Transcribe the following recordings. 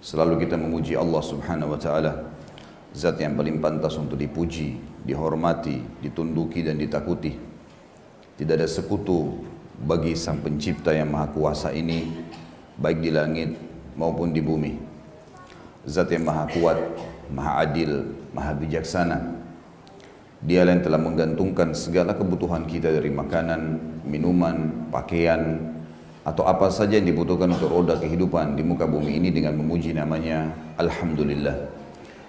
Selalu kita memuji Allah Subhanahu wa taala. Zat yang paling pantas untuk dipuji, dihormati, ditunduki dan ditakuti. Tidak ada sekutu bagi Sang Pencipta yang Maha Kuasa ini baik di langit maupun di bumi. Zat yang Maha Kuat, Maha Adil, Maha Bijaksana. Dia yang telah menggantungkan segala kebutuhan kita dari makanan, minuman, pakaian, atau apa saja yang dibutuhkan untuk roda kehidupan di muka bumi ini dengan memuji namanya Alhamdulillah.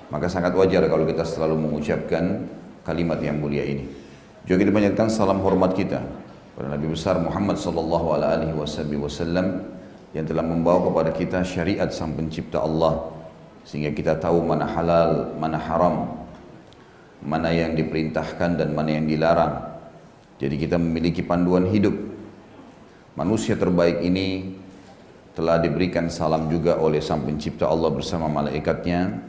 Maka sangat wajar kalau kita selalu mengucapkan kalimat yang mulia ini. Juga kita banyakkan salam hormat kita kepada Nabi besar Muhammad sallallahu alaihi wasallam yang telah membawa kepada kita syariat sang pencipta Allah sehingga kita tahu mana halal, mana haram, mana yang diperintahkan dan mana yang dilarang. Jadi kita memiliki panduan hidup Manusia terbaik ini telah diberikan salam juga oleh Sang Pencipta Allah bersama malaikatnya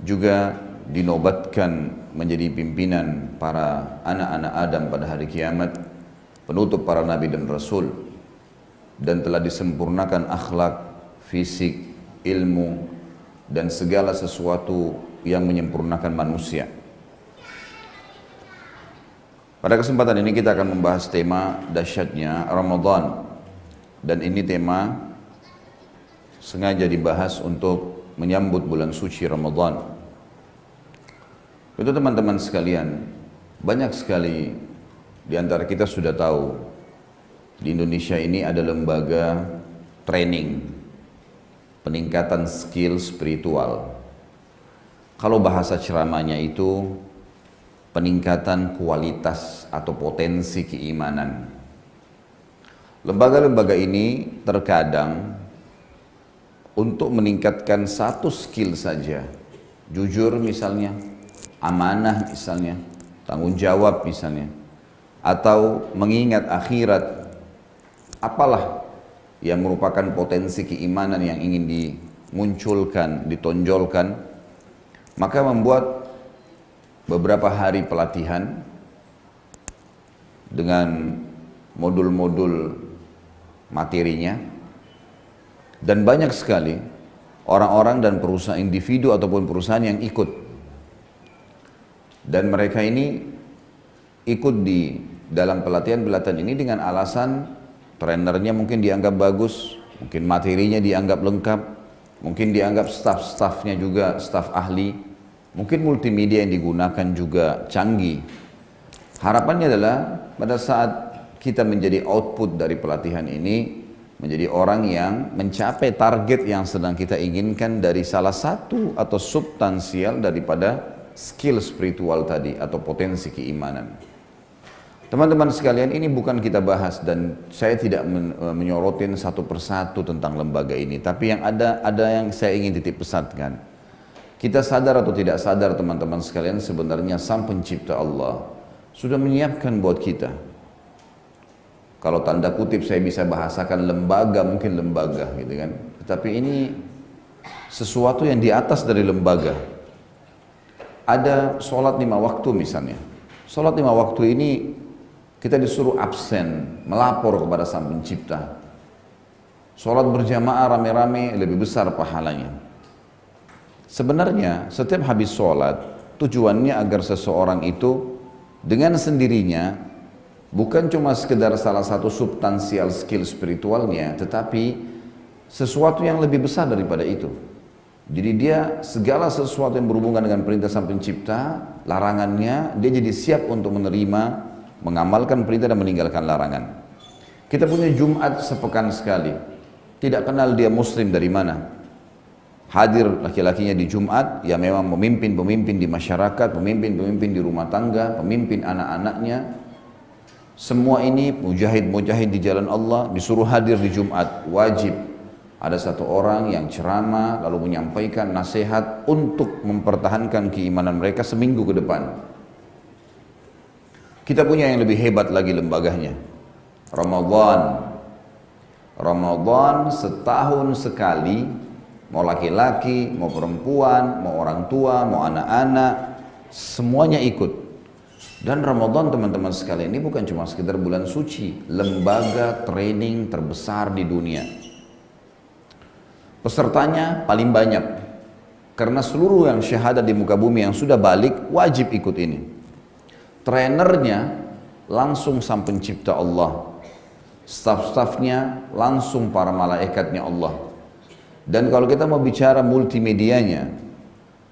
juga dinobatkan menjadi pimpinan para anak-anak Adam pada hari kiamat penutup para nabi dan rasul dan telah disempurnakan akhlak, fisik, ilmu dan segala sesuatu yang menyempurnakan manusia. Pada kesempatan ini kita akan membahas tema dahsyatnya Ramadan dan ini tema sengaja dibahas untuk menyambut bulan suci Ramadan. Itu teman-teman sekalian, banyak sekali di antara kita sudah tahu di Indonesia ini ada lembaga training peningkatan skill spiritual. Kalau bahasa ceramahnya itu peningkatan kualitas atau potensi keimanan. Lembaga-lembaga ini terkadang untuk meningkatkan satu skill saja, jujur misalnya, amanah misalnya, tanggung jawab misalnya, atau mengingat akhirat, apalah yang merupakan potensi keimanan yang ingin dimunculkan, ditonjolkan, maka membuat beberapa hari pelatihan dengan modul-modul materinya. Dan banyak sekali orang-orang dan perusahaan individu ataupun perusahaan yang ikut. Dan mereka ini ikut di dalam pelatihan-pelatihan ini dengan alasan trenernya mungkin dianggap bagus, mungkin materinya dianggap lengkap, mungkin dianggap staff-staffnya juga staff ahli, Mungkin multimedia yang digunakan juga canggih. Harapannya adalah pada saat kita menjadi output dari pelatihan ini, menjadi orang yang mencapai target yang sedang kita inginkan dari salah satu atau substansial daripada skill spiritual tadi atau potensi keimanan. Teman-teman sekalian ini bukan kita bahas dan saya tidak menyorotin satu persatu tentang lembaga ini, tapi yang ada ada yang saya ingin titip pesankan. Kita sadar atau tidak sadar teman-teman sekalian sebenarnya sang pencipta Allah sudah menyiapkan buat kita. Kalau tanda kutip saya bisa bahasakan lembaga, mungkin lembaga gitu kan. Tetapi ini sesuatu yang di atas dari lembaga. Ada sholat lima waktu misalnya. Sholat lima waktu ini kita disuruh absen, melapor kepada sang pencipta. Sholat berjamaah rame-rame lebih besar pahalanya. Sebenarnya setiap habis sholat tujuannya agar seseorang itu dengan sendirinya bukan cuma sekedar salah satu substansial skill spiritualnya tetapi sesuatu yang lebih besar daripada itu. Jadi dia segala sesuatu yang berhubungan dengan perintah sang pencipta, larangannya dia jadi siap untuk menerima, mengamalkan perintah dan meninggalkan larangan. Kita punya Jumat sepekan sekali. Tidak kenal dia muslim dari mana hadir laki-lakinya di Jumat, ya memang pemimpin-pemimpin di masyarakat, pemimpin-pemimpin di rumah tangga, pemimpin anak-anaknya, semua ini mujahid-mujahid di jalan Allah disuruh hadir di Jumat, wajib ada satu orang yang ceramah lalu menyampaikan nasihat untuk mempertahankan keimanan mereka seminggu ke depan. Kita punya yang lebih hebat lagi lembaganya. Ramadan. Ramadan setahun sekali Mau laki-laki, mau perempuan, mau orang tua, mau anak-anak, semuanya ikut. Dan Ramadan teman-teman sekalian ini bukan cuma sekedar bulan suci, lembaga training terbesar di dunia. Pesertanya paling banyak. Karena seluruh yang syahadat di muka bumi yang sudah balik wajib ikut ini. Trenernya langsung sang pencipta Allah. Staff-staffnya langsung para malaikatnya Allah. Dan kalau kita mau bicara multimedianya,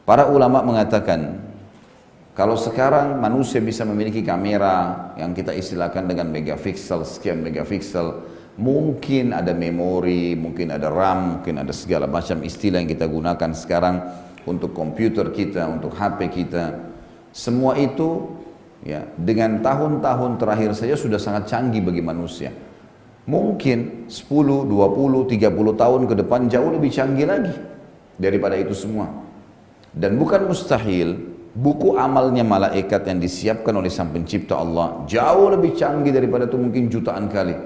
para ulama mengatakan kalau sekarang manusia bisa memiliki kamera yang kita istilahkan dengan megapiksel, sekian megapiksel, mungkin ada memori, mungkin ada RAM, mungkin ada segala macam istilah yang kita gunakan sekarang untuk komputer kita, untuk HP kita. Semua itu ya dengan tahun-tahun terakhir saja sudah sangat canggih bagi manusia. Mungkin 10, 20, 30 tahun ke depan jauh lebih canggih lagi daripada itu semua. Dan bukan mustahil buku amalnya malaikat yang disiapkan oleh sang pencipta Allah jauh lebih canggih daripada itu mungkin jutaan kali.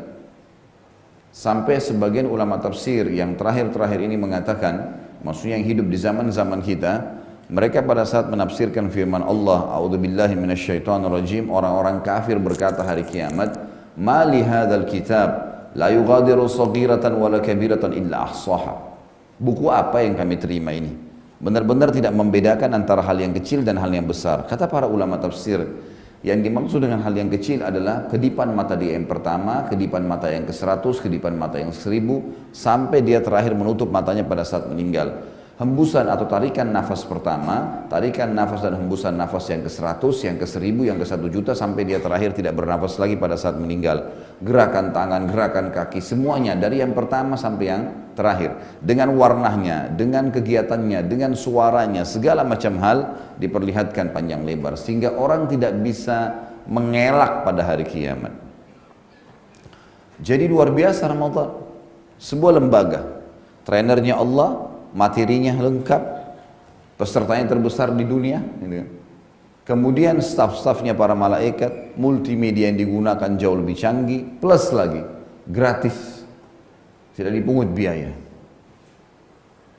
Sampai sebagian ulama tafsir yang terakhir-terakhir ini mengatakan, maksudnya yang hidup di zaman-zaman kita, mereka pada saat menafsirkan firman Allah, "A'udzubillahi minasyaitonirrajim," orang-orang kafir berkata hari kiamat, "Ma li hadzal kitab la yughadiru saghiratan wala kabiratan illa ahsaha. Buku apa yang kami terima ini? Benar-benar tidak membedakan antara hal yang kecil dan hal yang besar. Kata para ulama tafsir, yang dimaksud dengan hal yang kecil adalah kedipan mata dia yang pertama, kedipan mata yang ke seratus, kedipan mata yang seribu, sampai dia terakhir menutup matanya pada saat meninggal hembusan atau tarikan nafas pertama, tarikan nafas dan hembusan nafas yang ke 100, yang ke 1000, yang ke 1 juta sampai dia terakhir tidak bernafas lagi pada saat meninggal. Gerakan tangan, gerakan kaki, semuanya dari yang pertama sampai yang terakhir. Dengan warnanya, dengan kegiatannya, dengan suaranya, segala macam hal diperlihatkan panjang lebar sehingga orang tidak bisa mengelak pada hari kiamat. Jadi luar biasa Ramadan. Sebuah lembaga. Trainernya Allah, materinya lengkap, pesertanya terbesar di dunia. Gitu. Kan. Kemudian staff-staffnya para malaikat, multimedia yang digunakan jauh lebih canggih, plus lagi gratis, tidak dipungut biaya.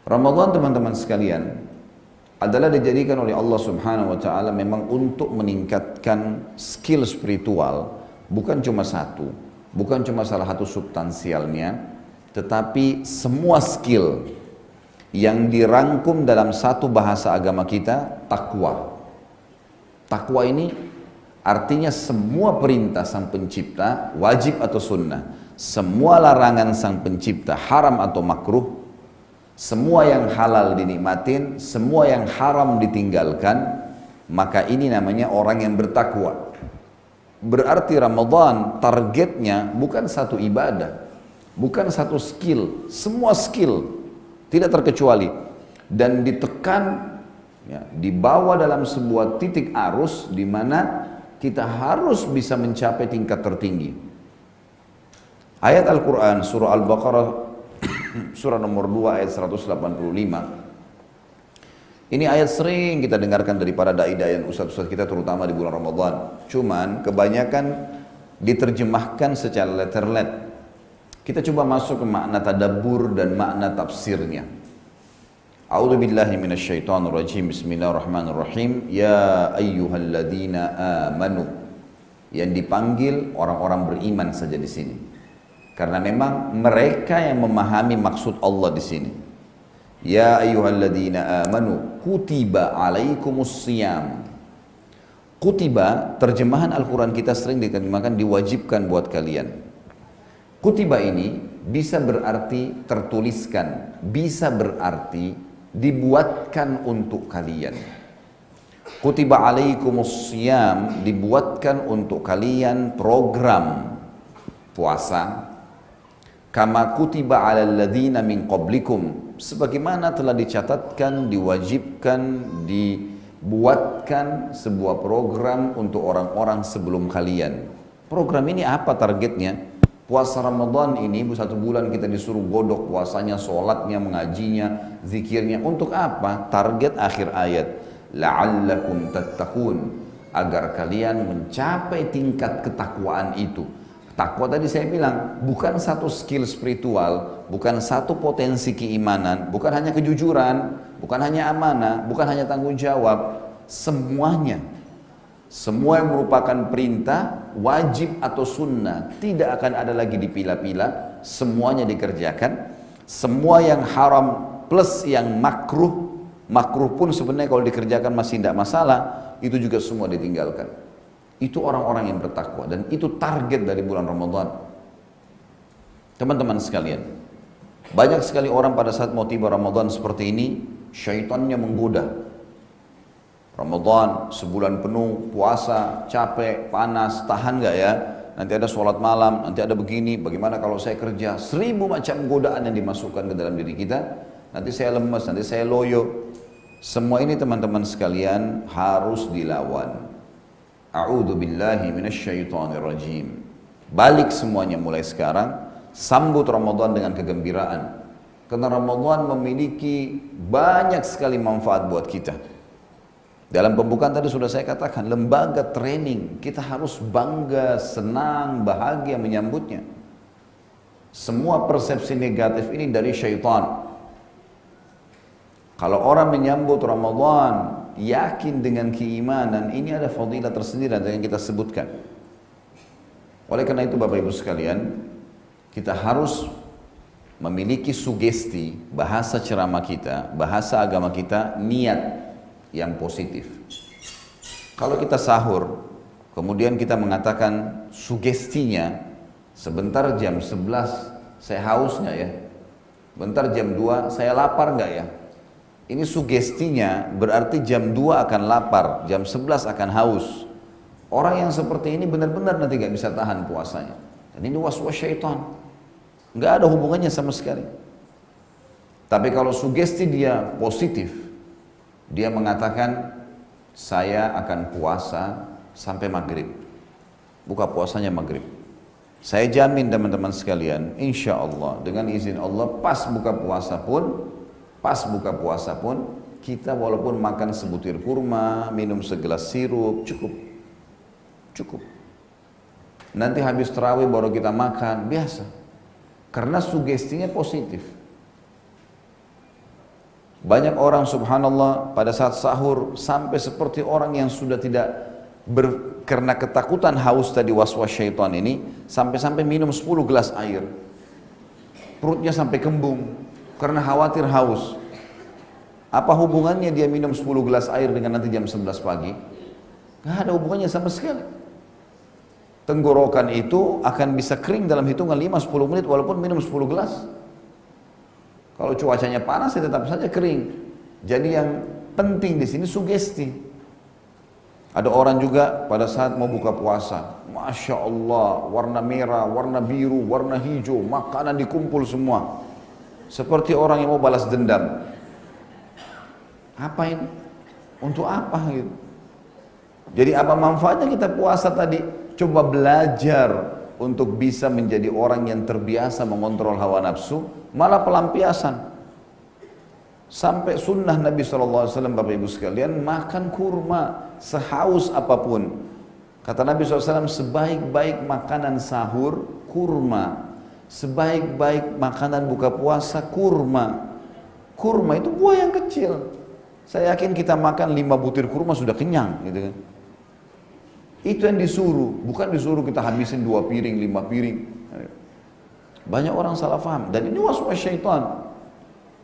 Ramadan teman-teman sekalian adalah dijadikan oleh Allah Subhanahu wa taala memang untuk meningkatkan skill spiritual, bukan cuma satu, bukan cuma salah satu substansialnya, tetapi semua skill yang dirangkum dalam satu bahasa agama kita takwa. Takwa ini artinya semua perintah sang pencipta wajib atau sunnah. Semua larangan sang pencipta haram atau makruh. Semua yang halal dinikmatin, semua yang haram ditinggalkan. Maka ini namanya orang yang bertakwa. Berarti Ramadan targetnya bukan satu ibadah, bukan satu skill, semua skill tidak terkecuali dan ditekan ya, dibawa dalam sebuah titik arus di mana kita harus bisa mencapai tingkat tertinggi. Ayat Al-Quran surah Al-Baqarah surah nomor 2 ayat 185 ini ayat sering kita dengarkan dari para dai-dai dan ustaz-ustaz kita terutama di bulan Ramadan. Cuman kebanyakan diterjemahkan secara letter-let kita coba masuk ke makna tadabbur dan makna tafsirnya. A'udzu billahi minasyaitonir rajim. Bismillahirrahmanirrahim. Ya ayyuhalladzina amanu. Yang dipanggil orang-orang beriman saja di sini. Karena memang mereka yang memahami maksud Allah di sini. Ya ayyuhalladzina amanu kutiba alaikumus. Kutiba terjemahan Al-Quran kita sering diterjemahkan diwajibkan buat kalian. Kutiba ini bisa berarti tertuliskan, bisa berarti dibuatkan untuk kalian. Kutiba alaikumus siyam dibuatkan untuk kalian program puasa kama kutiba ala ladhina min qablikum sebagaimana telah dicatatkan, diwajibkan, dibuatkan sebuah program untuk orang-orang sebelum kalian. Program ini apa targetnya? Puasa Ramadan ini satu bulan kita disuruh godok puasanya, sholatnya, mengajinya, zikirnya. Untuk apa? Target akhir ayat. La'allakum tattaqun. Agar kalian mencapai tingkat ketakwaan itu. Takwa tadi saya bilang bukan satu skill spiritual, bukan satu potensi keimanan, bukan hanya kejujuran, bukan hanya amanah, bukan hanya tanggung jawab, semuanya semua yang merupakan perintah, wajib atau sunnah, tidak akan ada lagi dipilah-pilah, semuanya dikerjakan. Semua yang haram plus yang makruh, makruh pun sebenarnya kalau dikerjakan masih tidak masalah, itu juga semua ditinggalkan. Itu orang-orang yang bertakwa dan itu target dari bulan Ramadan. Teman-teman sekalian, banyak sekali orang pada saat mau tiba Ramadan seperti ini, syaitannya menggoda. Ramadan sebulan penuh puasa capek panas tahan nggak ya? Nanti ada sholat malam nanti ada begini. Bagaimana kalau saya kerja? Seribu macam godaan yang dimasukkan ke dalam diri kita. Nanti saya lemas nanti saya loyo. Semua ini teman-teman sekalian harus dilawan. A'udhu billahi minasyaitonir rajim balik semuanya mulai sekarang. Sambut Ramadan dengan kegembiraan. Karena Ramadan memiliki banyak sekali manfaat buat kita. Dalam pembukaan tadi sudah saya katakan, lembaga training, kita harus bangga, senang, bahagia menyambutnya. Semua persepsi negatif ini dari syaitan. Kalau orang menyambut Ramadan, yakin dengan keimanan, ini ada fadilah tersendiri yang kita sebutkan. Oleh karena itu Bapak Ibu sekalian, kita harus memiliki sugesti bahasa ceramah kita, bahasa agama kita, niat yang positif. Kalau kita sahur, kemudian kita mengatakan sugestinya, sebentar jam 11 saya haus nggak ya? Bentar jam 2 saya lapar nggak ya? Ini sugestinya berarti jam 2 akan lapar, jam 11 akan haus. Orang yang seperti ini benar-benar nanti nggak bisa tahan puasanya. Dan ini was-was syaitan. Nggak ada hubungannya sama sekali. Tapi kalau sugesti dia positif, dia mengatakan saya akan puasa sampai maghrib. Buka puasanya maghrib. Saya jamin teman-teman sekalian, insya Allah dengan izin Allah pas buka puasa pun, pas buka puasa pun kita walaupun makan sebutir kurma, minum segelas sirup, cukup. Cukup. Nanti habis terawih baru kita makan, biasa. Karena sugestinya positif. Banyak orang subhanallah pada saat sahur sampai seperti orang yang sudah tidak ber, karena ketakutan haus tadi was-was syaitan ini sampai-sampai minum 10 gelas air. Perutnya sampai kembung karena khawatir haus. Apa hubungannya dia minum 10 gelas air dengan nanti jam 11 pagi? Gak ada hubungannya sama sekali tenggorokan itu akan bisa kering dalam hitungan 5-10 menit walaupun minum 10 gelas. Kalau cuacanya panas ya tetap saja kering. Jadi yang penting di sini sugesti. Ada orang juga pada saat mau buka puasa, Masya Allah, warna merah, warna biru, warna hijau, makanan dikumpul semua. Seperti orang yang mau balas dendam. Apa ini? Untuk apa gitu? Jadi apa manfaatnya kita puasa tadi? Coba belajar untuk bisa menjadi orang yang terbiasa mengontrol hawa nafsu, malah pelampiasan. Sampai sunnah Nabi SAW Bapak Ibu sekalian makan kurma sehaus apa pun. Kata Nabi SAW sebaik-baik makanan sahur kurma. Sebaik-baik makanan buka puasa kurma. Kurma itu buah yang kecil. Saya yakin kita makan lima butir kurma sudah kenyang gitu kan. Itu yang disuruh, bukan disuruh kita habisin dua piring, lima piring. Banyak orang salah paham dan ini was-was syaitan.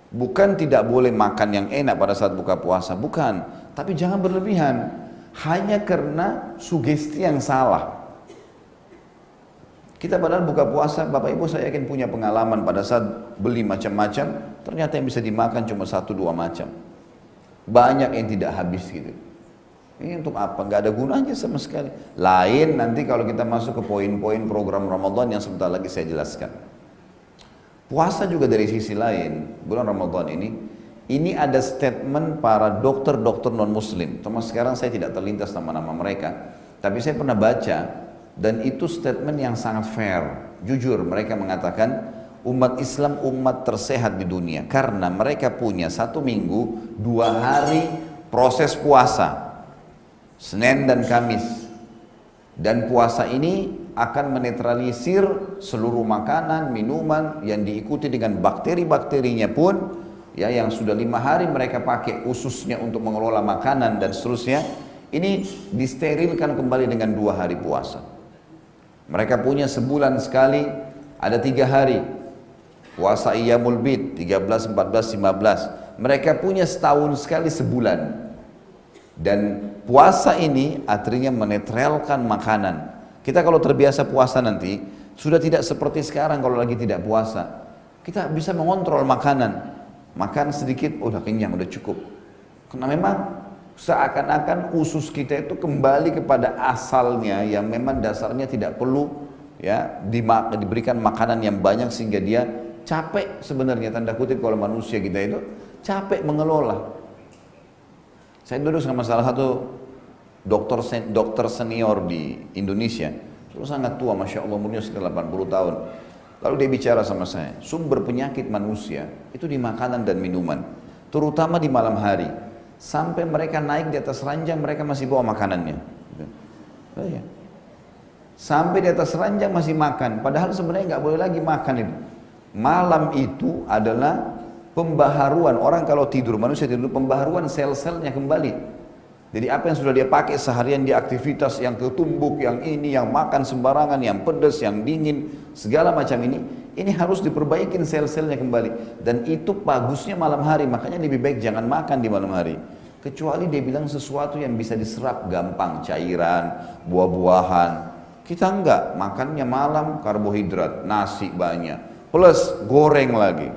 Bukan tidak boleh makan yang enak pada saat buka puasa, bukan. Tapi jangan berlebihan. Hanya karena sugesti yang salah. Kita padahal buka puasa, Bapak Ibu saya yakin punya pengalaman pada saat beli macam-macam, ternyata yang bisa dimakan cuma satu dua macam. Banyak yang tidak habis gitu. Ini untuk apa? Enggak ada gunanya sama sekali. Lain nanti kalau kita masuk ke poin-poin program Ramadan yang sebentar lagi saya jelaskan. Puasa juga dari sisi lain, bulan Ramadan ini, ini ada statement para dokter-dokter non-muslim. Termasuk sekarang saya tidak terlintas nama-nama mereka. Tapi saya pernah baca, dan itu statement yang sangat fair. Jujur, mereka mengatakan, umat Islam umat tersehat di dunia. Karena mereka punya satu minggu, dua hari proses puasa Senin dan Kamis. Dan puasa ini akan menetralisir seluruh makanan, minuman yang diikuti dengan bakteri-bakterinya pun ya yang sudah lima hari mereka pakai ususnya untuk mengelola makanan dan seterusnya ini disterilkan kembali dengan dua hari puasa. Mereka punya sebulan sekali ada tiga hari puasa Iyamul Bid 13, 14, 15. Mereka punya setahun sekali sebulan. Dan puasa ini artinya menetralkan makanan. Kita kalau terbiasa puasa nanti, sudah tidak seperti sekarang kalau lagi tidak puasa. Kita bisa mengontrol makanan. Makan sedikit, udah kenyang, udah cukup. Karena memang seakan-akan usus kita itu kembali kepada asalnya yang memang dasarnya tidak perlu ya diberikan makanan yang banyak sehingga dia capek sebenarnya tanda kutip kalau manusia kita itu capek mengelola. Saya duduk sama salah satu dokter dokter senior di Indonesia, itu sangat tua, masya Allah umurnya sekitar 80 tahun. Lalu dia bicara sama saya, sumber penyakit manusia itu di makanan dan minuman, terutama di malam hari sampai mereka naik di atas ranjang mereka masih bawa makanannya. Oh, iya. Sampai di atas ranjang masih makan, padahal sebenarnya nggak boleh lagi makan itu. Malam itu adalah pembaharuan orang kalau tidur manusia tidur pembaharuan sel-selnya kembali. Jadi apa yang sudah dia pakai seharian di aktivitas yang ketumbuk, yang ini, yang makan sembarangan, yang pedas, yang dingin, segala macam ini, ini harus diperbaikin sel-selnya kembali. Dan itu bagusnya malam hari, makanya lebih baik jangan makan di malam hari. Kecuali dia bilang sesuatu yang bisa diserap gampang, cairan, buah-buahan. Kita enggak, makannya malam karbohidrat, nasi banyak, plus goreng lagi.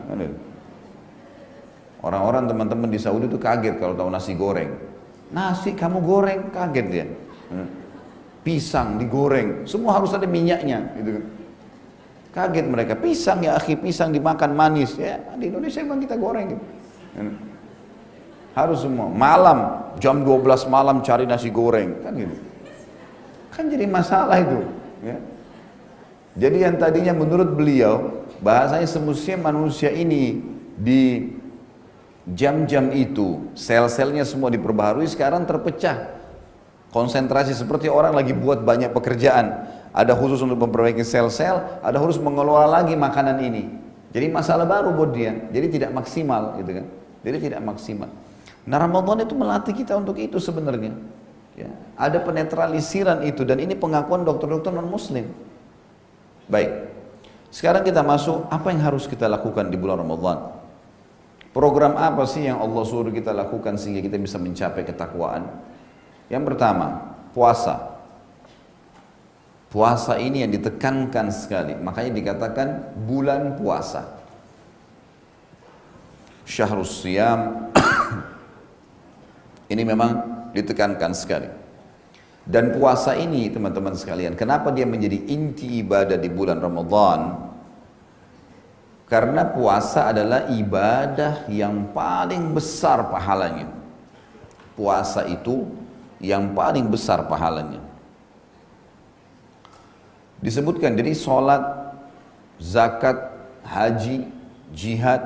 Orang-orang teman-teman di Saudi itu kaget kalau tahu nasi goreng. Nasi kamu goreng, kaget dia. Hmm. Pisang digoreng, semua harus ada minyaknya. Gitu. Kan. Kaget mereka, pisang ya akhi, pisang dimakan manis. Ya, di Indonesia memang kita goreng. Gitu. Hmm. Harus semua. Malam, jam 12 malam cari nasi goreng. Kan gitu. Kan jadi masalah itu. Ya. Jadi yang tadinya menurut beliau, bahasanya semestinya manusia ini di jam-jam itu sel-selnya semua diperbaharui sekarang terpecah. Konsentrasi seperti orang lagi buat banyak pekerjaan. Ada khusus untuk memperbaiki sel-sel ada khusus mengelola lagi makanan ini. Jadi masalah baru buat dia. Jadi tidak maksimal gitu kan? Jadi tidak maksimal. Nah Ramadan itu melatih kita untuk itu sebenarnya. Ya. ada penetralisiran itu dan ini pengakuan dokter-dokter non muslim baik. Sekarang kita masuk apa yang harus kita lakukan di bulan Ramadan Program apa sih yang Allah suruh kita lakukan sehingga kita bisa mencapai ketakwaan? Yang pertama, puasa. Puasa ini yang ditekankan sekali, makanya dikatakan bulan puasa. Syahrus Siyam ini memang ditekankan sekali. Dan puasa ini teman-teman sekalian, kenapa dia menjadi inti ibadah di bulan Ramadan? Karena puasa adalah ibadah yang paling besar pahalanya. Puasa itu yang paling besar pahalanya. Disebutkan jadi sholat, zakat, haji, jihad,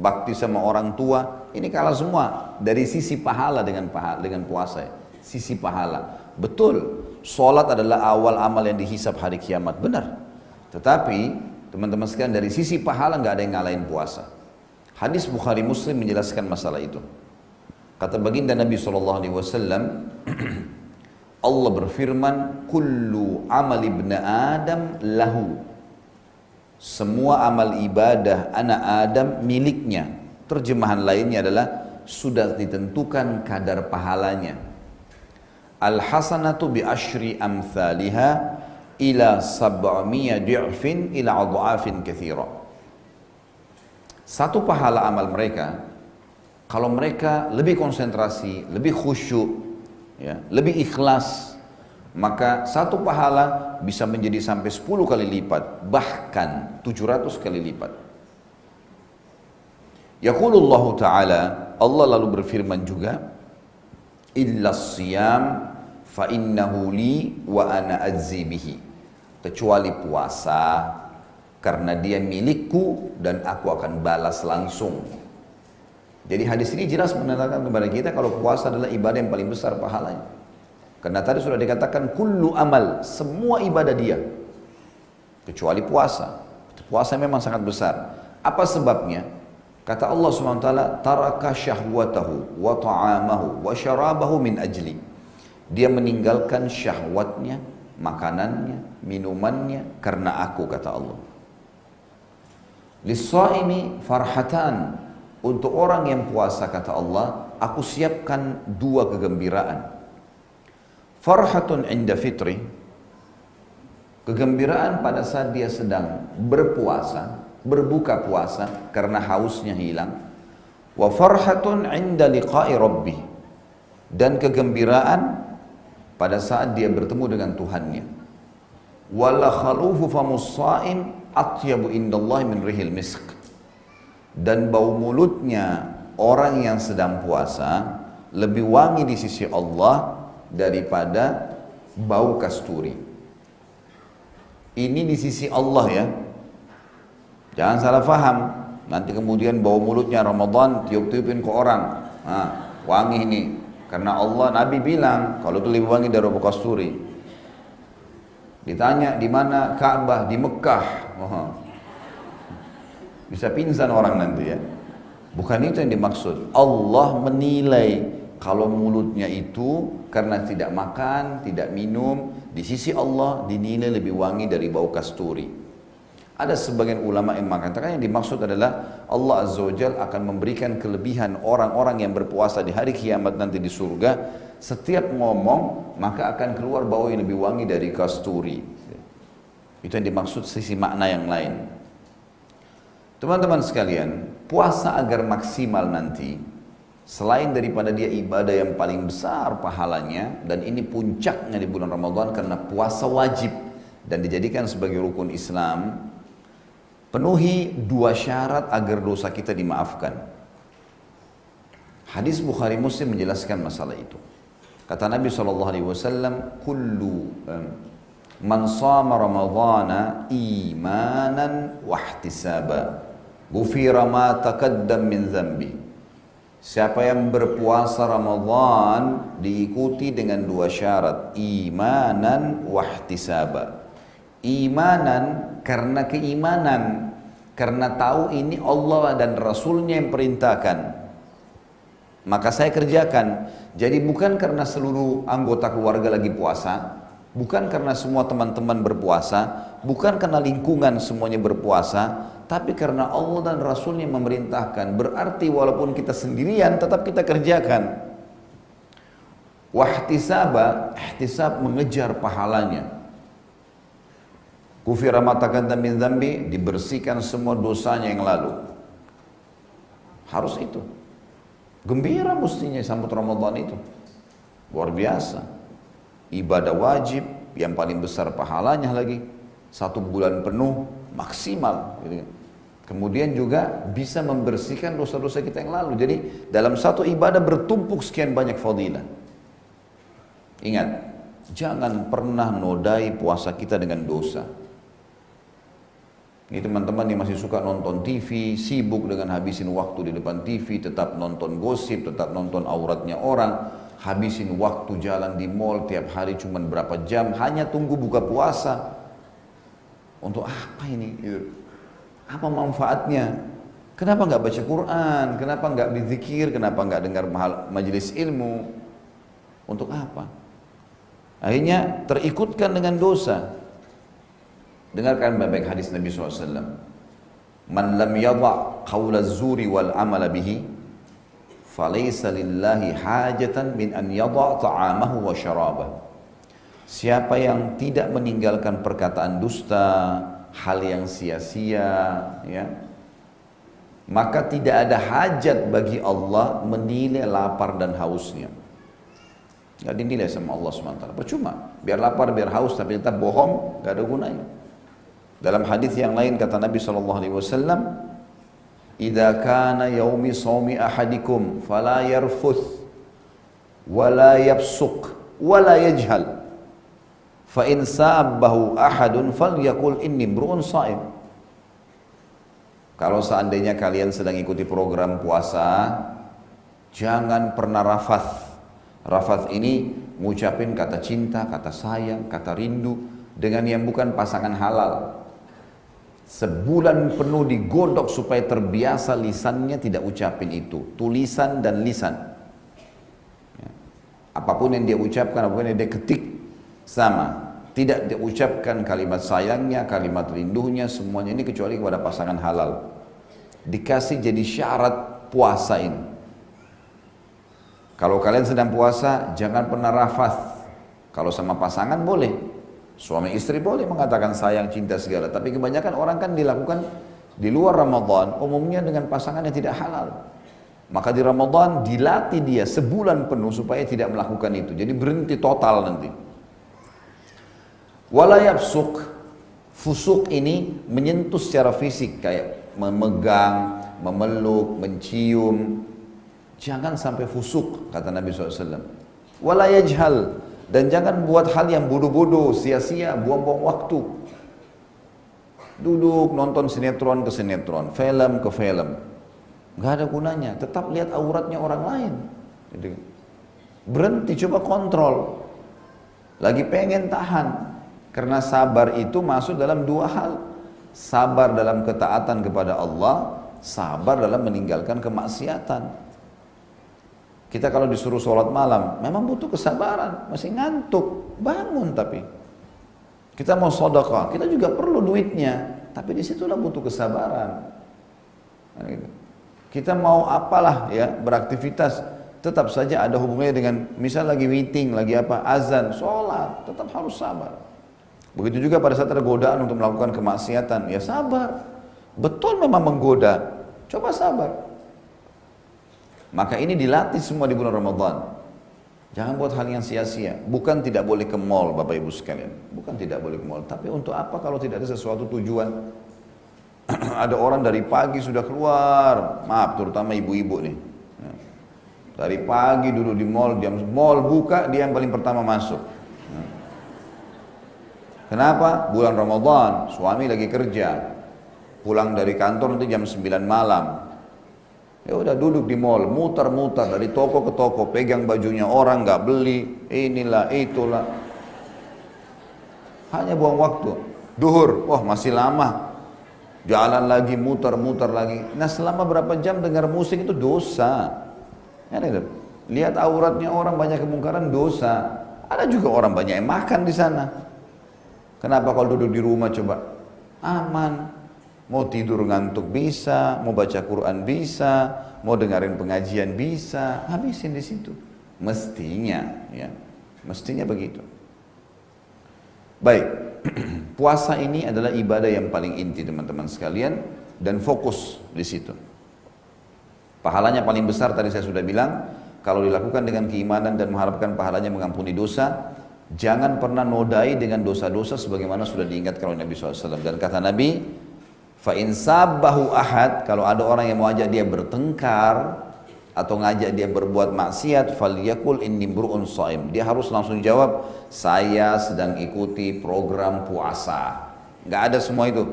bakti sama orang tua, ini kalah semua dari sisi pahala dengan pahala, dengan puasa. Ya. Sisi pahala. Betul, sholat adalah awal amal yang dihisap hari kiamat, benar. Tetapi Teman-teman sekalian dari sisi pahala nggak ada yang ngalahin puasa. Hadis Bukhari Muslim menjelaskan masalah itu. Kata baginda Nabi SAW, Allah berfirman, Kullu amal ibn Adam lahu. Semua amal ibadah anak Adam miliknya. Terjemahan lainnya adalah sudah ditentukan kadar pahalanya. Al-hasanatu bi ashri amthaliha ila sab'amiyya di'fin ila adha'afin kathira. Satu pahala amal mereka kalau mereka lebih konsentrasi, lebih khusyuk, ya, lebih ikhlas, maka satu pahala bisa menjadi sampai 10 kali lipat, bahkan 700 kali lipat. Yaqulullah Ta'ala, Allah lalu berfirman juga, illa siyam fa innahu li wa ana azzi bihi kecuali puasa karena dia milikku dan aku akan balas langsung. Jadi hadis ini jelas menandakan kepada kita kalau puasa adalah ibadah yang paling besar pahalanya. Karena tadi sudah dikatakan kullu amal, semua ibadah dia. Kecuali puasa. Puasa memang sangat besar. Apa sebabnya? Kata Allah SWT, taraka syahwatahu wa ta'amahu wa syarabahu min ajli. Dia meninggalkan syahwatnya, makanannya, minumannya karena aku kata Allah. Lis-shaimi farhatan. Untuk orang yang puasa kata Allah, aku siapkan dua kegembiraan. Farhatun inda fitri. Kegembiraan pada saat dia sedang berpuasa, berbuka puasa karena hausnya hilang. Wa farhatun inda liqa'i rabbi. Dan kegembiraan pada saat dia bertemu dengan Tuhannya. Wala khalufu atyabu indallahi min rihil misk. Dan bau mulutnya orang yang sedang puasa lebih wangi di sisi Allah daripada bau kasturi. Ini di sisi Allah ya. Jangan salah faham. Nanti kemudian bau mulutnya Ramadan tiup-tiupin ke orang. Nah, wangi ini. Karena Allah Nabi bilang kalau itu lebih wangi dari bau kasturi. Ditanya di mana Ka'bah di Mekah. Oh. Bisa pingsan orang nanti ya. Bukan itu yang dimaksud. Allah menilai kalau mulutnya itu karena tidak makan, tidak minum, di sisi Allah dinilai lebih wangi dari bau kasturi. Ada sebagian ulama yang mengatakan yang dimaksud adalah Allah Azza wa akan memberikan kelebihan orang-orang yang berpuasa di hari kiamat nanti di surga. Setiap ngomong maka akan keluar bau yang lebih wangi dari kasturi. Itu yang dimaksud sisi makna yang lain. Teman-teman sekalian, puasa agar maksimal nanti Selain daripada dia ibadah yang paling besar pahalanya dan ini puncaknya di bulan Ramadan karena puasa wajib dan dijadikan sebagai rukun Islam, Penuhi dua syarat agar dosa kita dimaafkan. Hadis Bukhari Muslim menjelaskan masalah itu. Kata Nabi SAW, Kullu man sama Ramadana imanan wahtisaba. Gufira ma taqaddam min zambi. Siapa yang berpuasa Ramadan diikuti dengan dua syarat, imanan wahtisaba. Imanan karena keimanan karena tahu ini Allah dan Rasulnya yang perintahkan. Maka saya kerjakan. Jadi bukan karena seluruh anggota keluarga lagi puasa bukan karena semua teman-teman berpuasa bukan karena lingkungan semuanya berpuasa tapi karena Allah dan Rasulnya memerintahkan. Berarti walaupun kita sendirian tetap kita kerjakan. Wahtisaba ihtisab mengejar pahalanya Kufira matakan min zambi dibersihkan semua dosanya yang lalu. Harus itu. Gembira mestinya sambut Ramadan itu. Luar biasa. Ibadah wajib yang paling besar pahalanya lagi. Satu bulan penuh maksimal. Gitu. Kemudian juga bisa membersihkan dosa-dosa kita yang lalu. Jadi dalam satu ibadah bertumpuk sekian banyak fadilah. Ingat, jangan pernah nodai puasa kita dengan dosa. Ini teman-teman yang masih suka nonton TV, sibuk dengan habisin waktu di depan TV, tetap nonton gosip, tetap nonton auratnya orang, habisin waktu jalan di mall tiap hari cuma berapa jam, hanya tunggu buka puasa. Untuk apa ini? Apa manfaatnya? Kenapa nggak baca Quran? Kenapa nggak berzikir? Kenapa nggak dengar majelis ilmu? Untuk apa? Akhirnya terikutkan dengan dosa. Dengarkan baik-baik hadis Nabi SAW. Man lam yadha qawla zuri wal amala bihi falaysa lillahi hajatan min an yadha ta'amahu wa syarabah. Siapa yang tidak meninggalkan perkataan dusta, hal yang sia-sia, ya, maka tidak ada hajat bagi Allah menilai lapar dan hausnya. Gak dinilai sama Allah SWT. Percuma. Biar lapar, biar haus, tapi tetap bohong, gak ada gunanya. Dalam hadis yang lain kata Nabi sallallahu alaihi wasallam, "Idza kana yaumi shaumi ahadikum fala yarfuth wa la yafsuq wa la yajhal." Fa in sabbahu ahadun falyakul inni sha'im. Kalau seandainya kalian sedang ikuti program puasa, jangan pernah rafath. Rafath ini ngucapin kata cinta, kata sayang, kata rindu dengan yang bukan pasangan halal. Sebulan penuh digodok supaya terbiasa lisannya tidak ucapin itu. Tulisan dan lisan. Ya. Apa pun yang dia ucapkan, apa pun yang dia ketik, sama. Tidak diucapkan kalimat sayangnya, kalimat rindunya, semuanya ini kecuali kepada pasangan halal. dikasih jadi syarat puasa ini. Kalau kalian sedang puasa, jangan pernah rafath. Kalau sama pasangan boleh. Suami istri boleh mengatakan sayang, cinta segala. Tapi kebanyakan orang kan dilakukan di luar Ramadan, umumnya dengan pasangan yang tidak halal. Maka di Ramadan dilatih dia sebulan penuh supaya tidak melakukan itu. Jadi berhenti total nanti. Walayabsuk, fusuk ini menyentuh secara fisik kayak memegang, memeluk, mencium. Jangan sampai fusuk kata Nabi SAW. Walayajhal dan jangan buat hal yang bodoh-bodoh, sia-sia, buang-buang waktu. Duduk nonton sinetron ke sinetron, film ke film nggak ada gunanya. Tetap lihat auratnya orang lain. Jadi, berhenti coba kontrol. Lagi pengen tahan. Karena sabar itu masuk dalam dua hal. Sabar dalam ketaatan kepada Allah, sabar dalam meninggalkan kemaksiatan. Kita kalau disuruh sholat malam, memang butuh kesabaran, masih ngantuk, bangun tapi. Kita mau sodokah, kita juga perlu duitnya, tapi di situlah butuh kesabaran. Nah, gitu. Kita mau apalah ya beraktivitas tetap saja ada hubungannya dengan misal lagi meeting, lagi apa, azan, sholat, tetap harus sabar. Begitu juga pada saat ada godaan untuk melakukan kemaksiatan, ya sabar. Betul memang menggoda, coba sabar. Maka ini dilatih semua di bulan Ramadan. Jangan buat hal yang sia-sia. Bukan tidak boleh ke mall Bapak Ibu sekalian. Bukan tidak boleh ke mall. Tapi untuk apa kalau tidak ada sesuatu tujuan? ada orang dari pagi sudah keluar, maaf terutama ibu-ibu nih. Ya. Dari pagi dulu di mall, jam mall buka dia yang paling pertama masuk. Ya. Kenapa? Bulan Ramadan, suami lagi kerja. Pulang dari kantor nanti jam 9 malam. Ya udah duduk di mall, muter-muter dari toko ke toko, pegang bajunya orang nggak beli, inilah itulah. Hanya buang waktu. Duhur, wah masih lama, jalan lagi, muter-muter lagi. Nah selama berapa jam dengar musik itu dosa. Ya, Lihat auratnya orang banyak kemungkaran dosa. Ada juga orang banyak yang makan di sana. Kenapa kalau duduk di rumah coba? Aman. Mau tidur ngantuk bisa, mau baca Quran bisa, mau dengerin pengajian bisa, habisin di situ. Mestinya, ya, mestinya begitu. Baik, puasa ini adalah ibadah yang paling inti teman-teman sekalian dan fokus di situ. Pahalanya paling besar tadi saya sudah bilang, kalau dilakukan dengan keimanan dan mengharapkan pahalanya mengampuni dosa, jangan pernah nodai dengan dosa-dosa sebagaimana sudah diingatkan oleh Nabi SAW. Dan kata Nabi, fa sabahu ahad, kalau ada orang yang mau ajak dia bertengkar, atau ngajak dia berbuat maksiat falyakul inni mru'un shaim dia harus langsung jawab saya sedang ikuti program puasa. Nggak ada semua itu.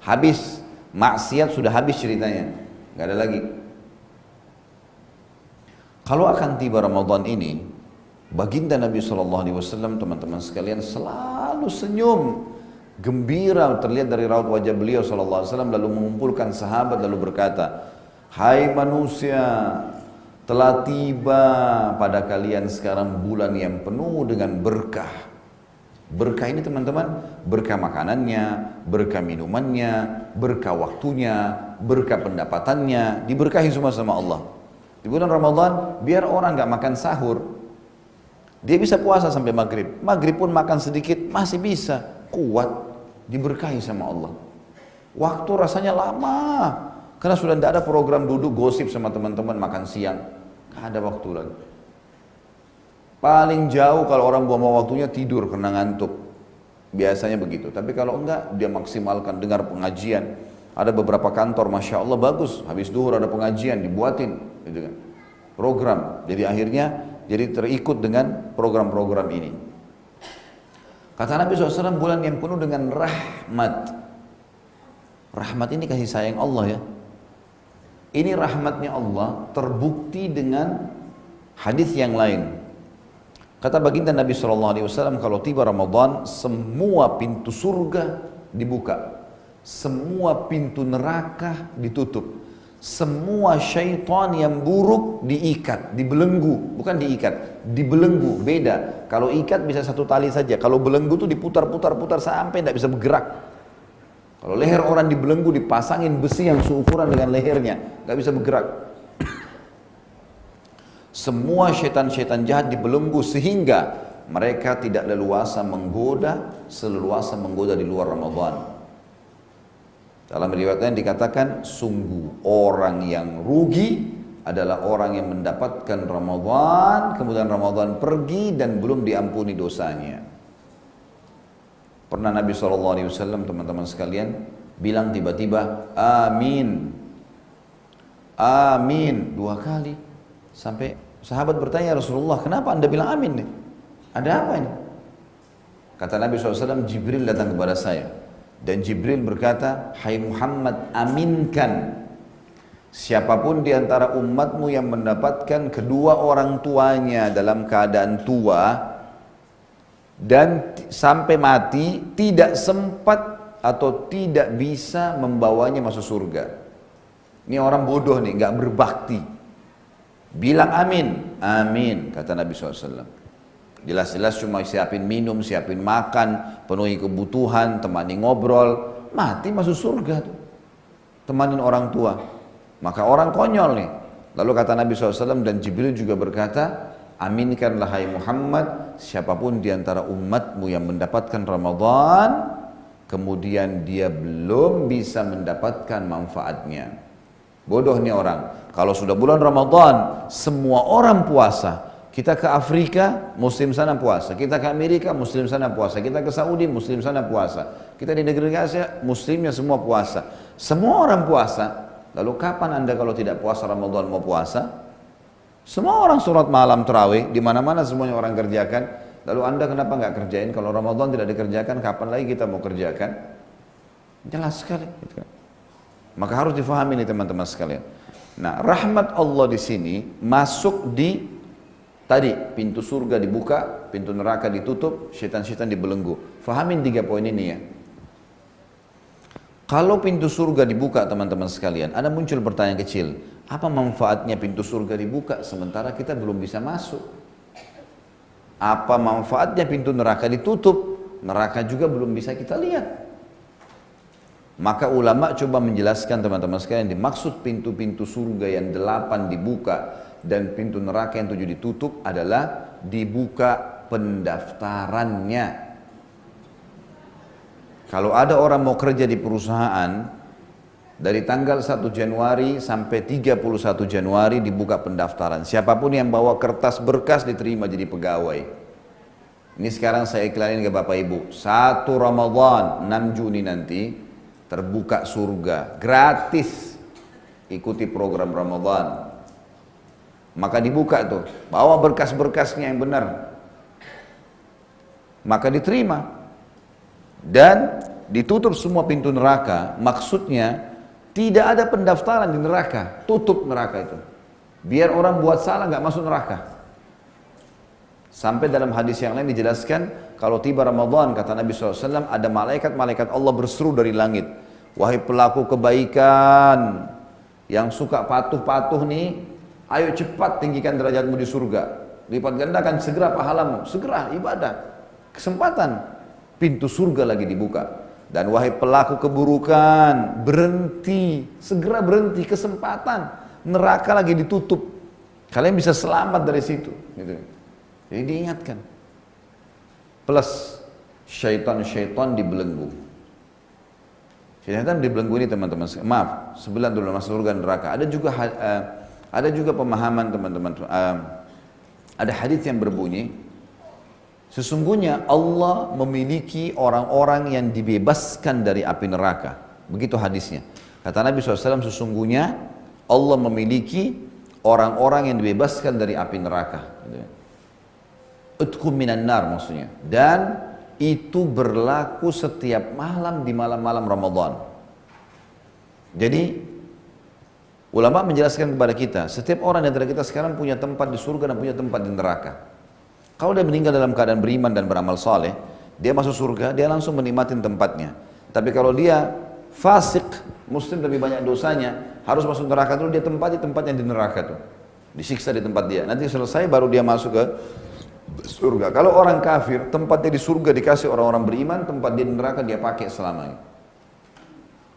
Habis. Maksiat sudah habis ceritanya. Nggak ada lagi. Kalau akan tiba Ramadan ini baginda Nabi SAW teman-teman sekalian selalu senyum gembira terlihat dari raut wajah beliau SAW lalu mengumpulkan sahabat lalu berkata Hai manusia, telah tiba pada kalian sekarang bulan yang penuh dengan berkah. Berkah ini teman-teman, berkah makanannya, berkah minumannya, berkah waktunya, berkah pendapatannya, diberkahi semua sama Allah. Di bulan Ramadan, biar orang nggak makan sahur, dia bisa puasa sampai maghrib. Maghrib pun makan sedikit, masih bisa, kuat, diberkahi sama Allah. Waktu rasanya lama, karena sudah tidak ada program duduk gosip sama teman-teman makan siang. Tidak ada waktu lagi. Paling jauh kalau orang buang waktunya tidur karena ngantuk. Biasanya begitu. Tapi kalau enggak, dia maksimalkan dengar pengajian. Ada beberapa kantor, Masya Allah bagus. Habis duhur ada pengajian, dibuatin. Gitu kan. Program. Jadi akhirnya jadi terikut dengan program-program ini. Kata Nabi SAW, bulan yang penuh dengan rahmat. Rahmat ini kasih sayang Allah ya. Ini rahmatnya Allah terbukti dengan hadis yang lain. Kata baginda Nabi SAW, kalau tiba Ramadan, semua pintu surga dibuka. Semua pintu neraka ditutup. Semua syaitan yang buruk diikat, dibelenggu. Bukan diikat, dibelenggu. Beda. Kalau ikat bisa satu tali saja. Kalau belenggu itu diputar-putar-putar sampai tidak bisa bergerak. Kalau leher orang dibelenggu, dipasangin besi yang seukuran dengan lehernya, nggak bisa bergerak. Semua setan-setan jahat dibelenggu sehingga mereka tidak leluasa menggoda, seleluasa menggoda di luar Ramadan. Dalam riwayat lain dikatakan, sungguh orang yang rugi adalah orang yang mendapatkan Ramadan, kemudian Ramadan pergi dan belum diampuni dosanya. Pernah Nabi SAW teman-teman sekalian bilang tiba-tiba amin. Amin dua kali. Sampai sahabat bertanya Rasulullah kenapa anda bilang amin nih? Ada apa ini? Kata Nabi SAW Jibril datang kepada saya. Dan Jibril berkata, Hai Muhammad aminkan Siapa pun di antara umatmu yang mendapatkan kedua orang tuanya dalam keadaan tua dan sampai mati tidak sempat atau tidak bisa membawanya masuk surga. Ini orang bodoh nih, nggak berbakti. Bilang amin, amin kata Nabi SAW. Jelas-jelas cuma siapin minum, siapin makan, penuhi kebutuhan, temani ngobrol, mati masuk surga tuh. Temanin orang tua. Maka orang konyol nih. Lalu kata Nabi SAW dan Jibril juga berkata, Aminkanlah hai Muhammad, siapa pun di antara umatmu yang mendapatkan Ramadan, kemudian dia belum bisa mendapatkan manfaatnya. Bodoh nih orang. Kalau sudah bulan Ramadan, semua orang puasa. Kita ke Afrika, muslim sana puasa. Kita ke Amerika, muslim sana puasa. Kita ke Saudi, muslim sana puasa. Kita di negeri Asia, muslimnya semua puasa. Semua orang puasa. Lalu kapan anda kalau tidak puasa Ramadan mau puasa? Semua orang surat malam terawih, di mana-mana semuanya orang kerjakan. Lalu anda kenapa nggak kerjain? Kalau Ramadan tidak dikerjakan, kapan lagi kita mau kerjakan? Jelas sekali. Gitu kan. Maka harus difahami nih teman-teman sekalian. Nah, rahmat Allah di sini masuk di tadi pintu surga dibuka, pintu neraka ditutup, setan-setan dibelenggu. Fahamin tiga poin ini ya. Kalau pintu surga dibuka teman-teman sekalian, ada muncul pertanyaan kecil. Apa manfaatnya pintu surga dibuka sementara kita belum bisa masuk? Apa manfaatnya pintu neraka ditutup? Neraka juga belum bisa kita lihat. Maka ulama coba menjelaskan teman-teman sekalian dimaksud pintu-pintu surga yang delapan dibuka dan pintu neraka yang tujuh ditutup adalah dibuka pendaftarannya. Kalau ada orang mau kerja di perusahaan, dari tanggal 1 Januari sampai 31 Januari dibuka pendaftaran. Siapa pun yang bawa kertas berkas diterima jadi pegawai. Ini sekarang saya iklanin ke Bapak Ibu. Satu Ramadan 6 Juni nanti terbuka surga gratis. Ikuti program Ramadan. Maka dibuka tuh, bawa berkas-berkasnya yang benar. Maka diterima. Dan ditutup semua pintu neraka. Maksudnya tidak ada pendaftaran di neraka, tutup neraka itu. Biar orang buat salah nggak masuk neraka. Sampai dalam hadis yang lain dijelaskan, kalau tiba Ramadan, kata Nabi SAW, ada malaikat-malaikat Allah berseru dari langit. Wahai pelaku kebaikan, yang suka patuh-patuh nih, ayo cepat tinggikan derajatmu di surga. Lipat gandakan segera pahalamu, segera ibadah. Kesempatan, pintu surga lagi dibuka. Dan wahai pelaku keburukan, berhenti, segera berhenti, kesempatan. Neraka lagi ditutup. Kalian bisa selamat dari situ. Gitu. Jadi diingatkan. Plus, syaitan-syaitan dibelenggu. Syaitan dibelenggu ini teman-teman. Maaf, sebelah dulu masuk surga neraka. Ada juga uh, ada juga pemahaman teman-teman. Uh, ada hadis yang berbunyi, Sesungguhnya Allah memiliki orang-orang yang dibebaskan dari api neraka. Begitu hadisnya. Kata Nabi SAW, sesungguhnya Allah memiliki orang-orang yang dibebaskan dari api neraka. Utkum minan nar maksudnya. Dan itu berlaku setiap malam di malam-malam Ramadan. Jadi ulama menjelaskan kepada kita, setiap orang di antara kita sekarang punya tempat di surga dan punya tempat di neraka. Kalau dia meninggal dalam keadaan beriman dan beramal saleh, dia masuk surga, dia langsung menikmati tempatnya. Tapi kalau dia fasik, muslim lebih banyak dosanya, harus masuk neraka dulu, dia tempati tempatnya di neraka tuh. Disiksa di tempat dia. Nanti selesai baru dia masuk ke surga. Kalau orang kafir, tempatnya di surga dikasih orang-orang beriman, tempat dia di neraka dia pakai selamanya.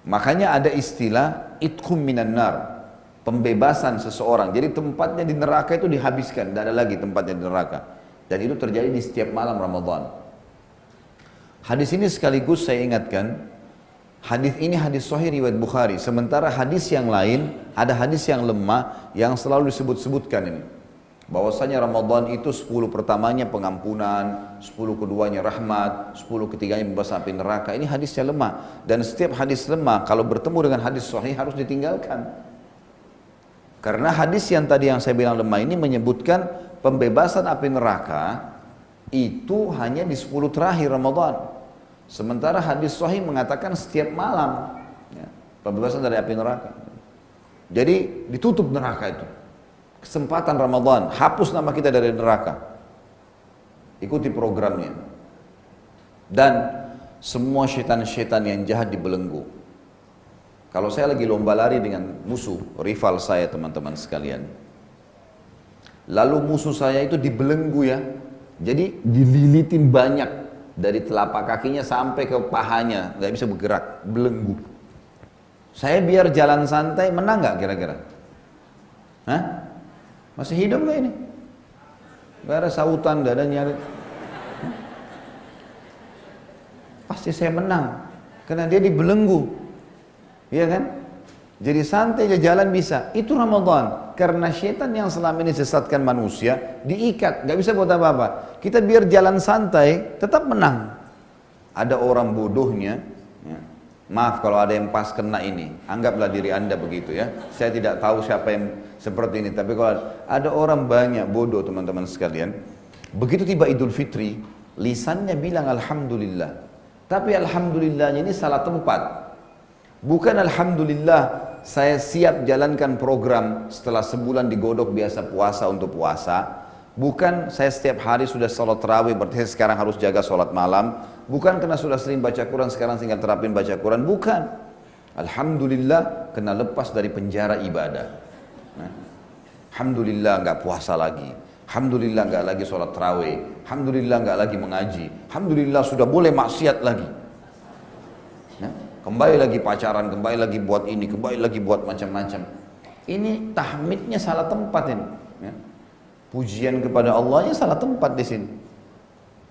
Makanya ada istilah itkum minan nar, pembebasan seseorang. Jadi tempatnya di neraka itu dihabiskan, tidak ada lagi tempatnya di neraka. Dan itu terjadi di setiap malam Ramadan. Hadis ini sekaligus saya ingatkan, hadis ini hadis sahih riwayat Bukhari. Sementara hadis yang lain ada hadis yang lemah yang selalu disebut-sebutkan ini bahwasanya Ramadan itu 10 pertamanya pengampunan, 10 keduanya rahmat, 10 ketiganya bebas api neraka. Ini hadisnya lemah dan setiap hadis lemah kalau bertemu dengan hadis sahih harus ditinggalkan. Karena hadis yang tadi yang saya bilang lemah ini menyebutkan pembebasan api neraka itu hanya di 10 terakhir Ramadan. Sementara hadis sahih mengatakan setiap malam ya, pembebasan dari api neraka. Jadi ditutup neraka itu kesempatan Ramadan, hapus nama kita dari neraka. Ikuti programnya. Dan semua syaitan-syaitan yang jahat dibelenggu. Kalau saya lagi lomba lari dengan musuh, rival saya teman-teman sekalian. Lalu musuh saya itu dibelenggu ya. Jadi dililitin banyak dari telapak kakinya sampai ke pahanya, nggak bisa bergerak, belenggu. Saya biar jalan santai menang nggak kira-kira? Hah? Masih hidup gak ini? Gak ada sautan, gak ada nyari. Pasti saya menang. Karena dia dibelenggu. Iya kan? Jadi santai aja jalan bisa. Itu Ramadan. Karena syaitan yang selama ini sesatkan manusia, diikat. Gak bisa buat apa-apa. Kita biar jalan santai, tetap menang. Ada orang bodohnya, ya. maaf kalau ada yang pas kena ini, anggaplah diri anda begitu ya. Saya tidak tahu siapa yang seperti ini. Tapi kalau ada orang banyak bodoh teman-teman sekalian, begitu tiba Idul Fitri, lisannya bilang Alhamdulillah. Tapi Alhamdulillahnya ini salah tempat. Bukan Alhamdulillah saya siap jalankan program setelah sebulan digodok biasa puasa untuk puasa. Bukan saya setiap hari sudah sholat terawih berarti sekarang harus jaga sholat malam. Bukan karena sudah sering baca Quran sekarang tinggal terapin baca Quran. Bukan. Alhamdulillah kena lepas dari penjara ibadah. Alhamdulillah nggak puasa lagi. Alhamdulillah nggak lagi sholat terawih. Alhamdulillah nggak lagi mengaji. Alhamdulillah sudah boleh maksiat lagi. Kembali lagi pacaran, kembali lagi buat ini, kembali lagi buat macam-macam. Ini tahmidnya salah tempat ini. Ya. Pujian kepada Allahnya salah tempat di sini.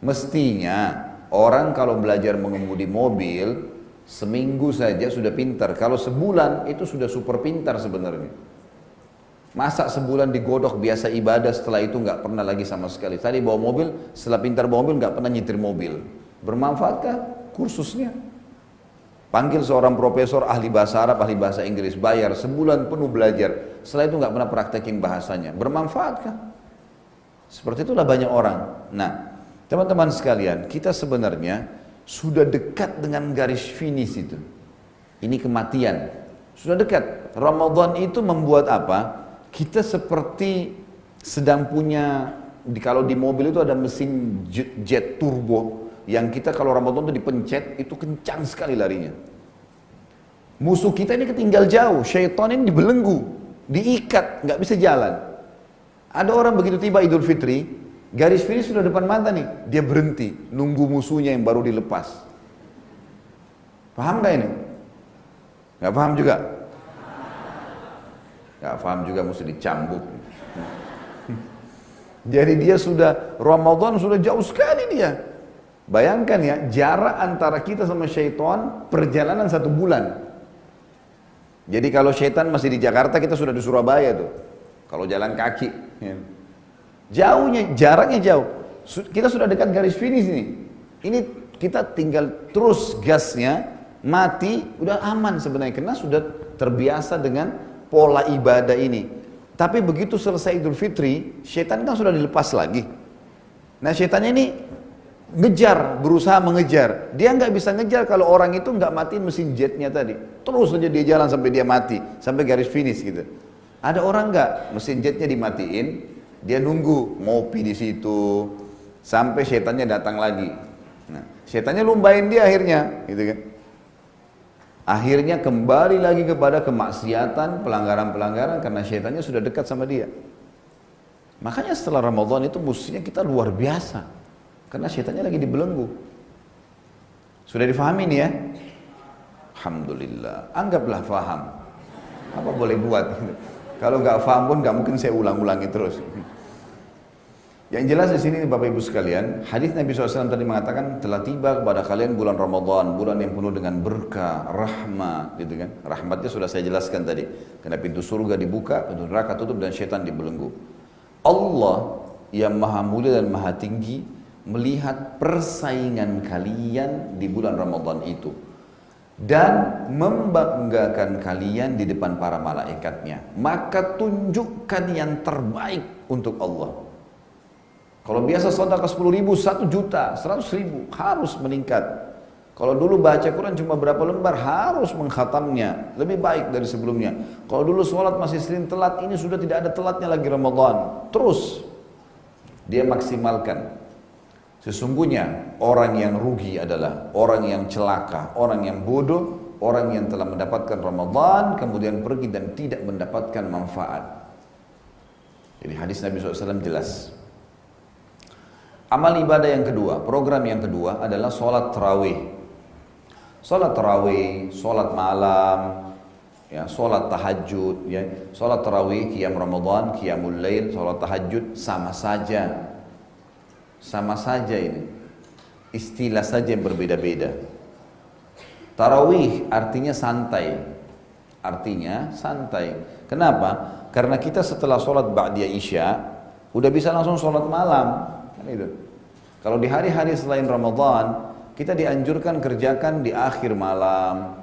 Mestinya orang kalau belajar mengemudi mobil seminggu saja sudah pintar. Kalau sebulan itu sudah super pintar sebenarnya. Masa sebulan digodok biasa ibadah setelah itu nggak pernah lagi sama sekali. Tadi bawa mobil, setelah pintar bawa mobil nggak pernah nyetir mobil. Bermanfaatkah kursusnya? Panggil seorang profesor ahli bahasa Arab, ahli bahasa Inggris, bayar sebulan penuh belajar. Setelah itu nggak pernah praktekin bahasanya. Bermanfaatkah? Seperti itulah banyak orang. Nah, teman-teman sekalian, kita sebenarnya sudah dekat dengan garis finish itu. Ini kematian. Sudah dekat. Ramadan itu membuat apa? kita seperti sedang punya kalau di mobil itu ada mesin jet, jet turbo yang kita kalau Ramadan itu dipencet itu kencang sekali larinya. Musuh kita ini ketinggal jauh, syaitan ini dibelenggu, diikat, nggak bisa jalan. Ada orang begitu tiba Idul Fitri, garis finish sudah depan mata nih, dia berhenti, nunggu musuhnya yang baru dilepas. Paham gak ini? Gak paham juga? Gak paham juga mesti dicambuk. Jadi dia sudah Ramadan sudah jauh sekali dia. Bayangkan ya jarak antara kita sama syaitan perjalanan satu bulan. Jadi kalau syaitan masih di Jakarta kita sudah di Surabaya tuh. Kalau jalan kaki. Ya. Jauhnya, jaraknya jauh. Kita sudah dekat garis finish ini. Ini kita tinggal terus gasnya, mati, udah aman sebenarnya. Karena sudah terbiasa dengan pola ibadah ini. Tapi begitu selesai Idul Fitri, setan kan sudah dilepas lagi. Nah setannya ini ngejar, berusaha mengejar. Dia nggak bisa ngejar kalau orang itu nggak matiin mesin jetnya tadi. Terus saja dia jalan sampai dia mati, sampai garis finish gitu. Ada orang nggak mesin jetnya dimatiin, dia nunggu ngopi di situ sampai setannya datang lagi. Nah, setannya lumbain dia akhirnya, gitu kan. Akhirnya kembali lagi kepada kemaksiatan, pelanggaran-pelanggaran karena syaitannya sudah dekat sama dia. Makanya setelah Ramadan itu mestinya kita luar biasa. Karena syaitannya lagi dibelenggu. Sudah difahami nih ya? Alhamdulillah. Anggaplah faham. Apa boleh buat? Kalau nggak faham pun nggak mungkin saya ulang-ulangi terus. Yang jelas di sini Bapak Ibu sekalian, hadis Nabi SAW tadi mengatakan telah tiba kepada kalian bulan Ramadan, bulan yang penuh dengan berkah, rahmat, gitu kan? Rahmatnya sudah saya jelaskan tadi. Karena pintu surga dibuka, pintu neraka tutup dan syaitan dibelenggu. Allah yang maha mulia dan maha tinggi melihat persaingan kalian di bulan Ramadan itu dan membanggakan kalian di depan para malaikatnya maka tunjukkan yang terbaik untuk Allah kalau biasa sedekah 10 ribu, 1 juta, 100 ribu, harus meningkat. Kalau dulu baca Quran cuma berapa lembar, harus menghatamnya. Lebih baik dari sebelumnya. Kalau dulu sholat masih sering telat, ini sudah tidak ada telatnya lagi Ramadan. Terus, dia maksimalkan. Sesungguhnya orang yang rugi adalah orang yang celaka, orang yang bodoh, orang yang telah mendapatkan Ramadan, kemudian pergi dan tidak mendapatkan manfaat. Jadi hadis Nabi SAW jelas. Amal ibadah yang kedua, program yang kedua adalah sholat terawih. Sholat terawih, sholat malam, ya, sholat tahajud, ya, sholat terawih, qiyam Ramadan, qiyamul lail, sholat tahajud sama saja. Sama saja ini. Istilah saja yang berbeda-beda. Tarawih artinya santai. Artinya santai. Kenapa? Karena kita setelah sholat Ba'diyah Isya, udah bisa langsung sholat malam. Kan itu. Kalau di hari-hari selain Ramadan, kita dianjurkan kerjakan di akhir malam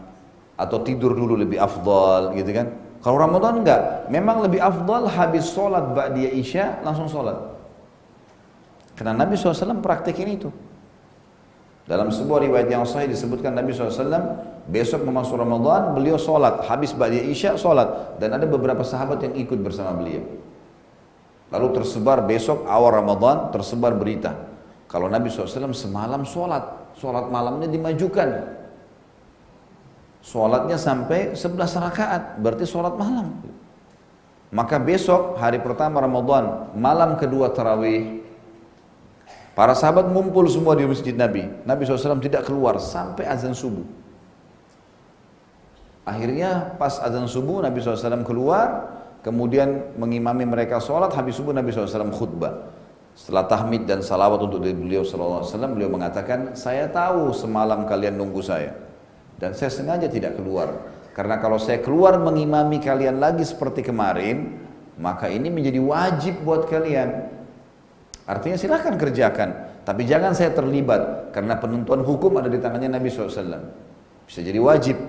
atau tidur dulu lebih afdal gitu kan. Kalau Ramadan enggak, memang lebih afdal habis sholat ba'diyah isya langsung sholat. Karena Nabi SAW praktekin itu. Dalam sebuah riwayat yang sahih disebutkan Nabi SAW besok memasuki Ramadan beliau sholat habis ba'diyah isya sholat dan ada beberapa sahabat yang ikut bersama beliau. Lalu tersebar besok awal Ramadan tersebar berita. Kalau Nabi SAW semalam sholat, sholat malamnya dimajukan. Sholatnya sampai 11 rakaat, berarti sholat malam. Maka besok hari pertama Ramadan, malam kedua tarawih, para sahabat ngumpul semua di masjid Nabi. Nabi SAW tidak keluar sampai azan subuh. Akhirnya pas azan subuh Nabi SAW keluar, kemudian mengimami mereka sholat, habis subuh Nabi SAW khutbah. Setelah tahmid dan salawat untuk beliau SAW, beliau mengatakan, saya tahu semalam kalian nunggu saya. Dan saya sengaja tidak keluar. Karena kalau saya keluar mengimami kalian lagi seperti kemarin, maka ini menjadi wajib buat kalian. Artinya silahkan kerjakan. Tapi jangan saya terlibat. Karena penentuan hukum ada di tangannya Nabi SAW. Bisa jadi wajib.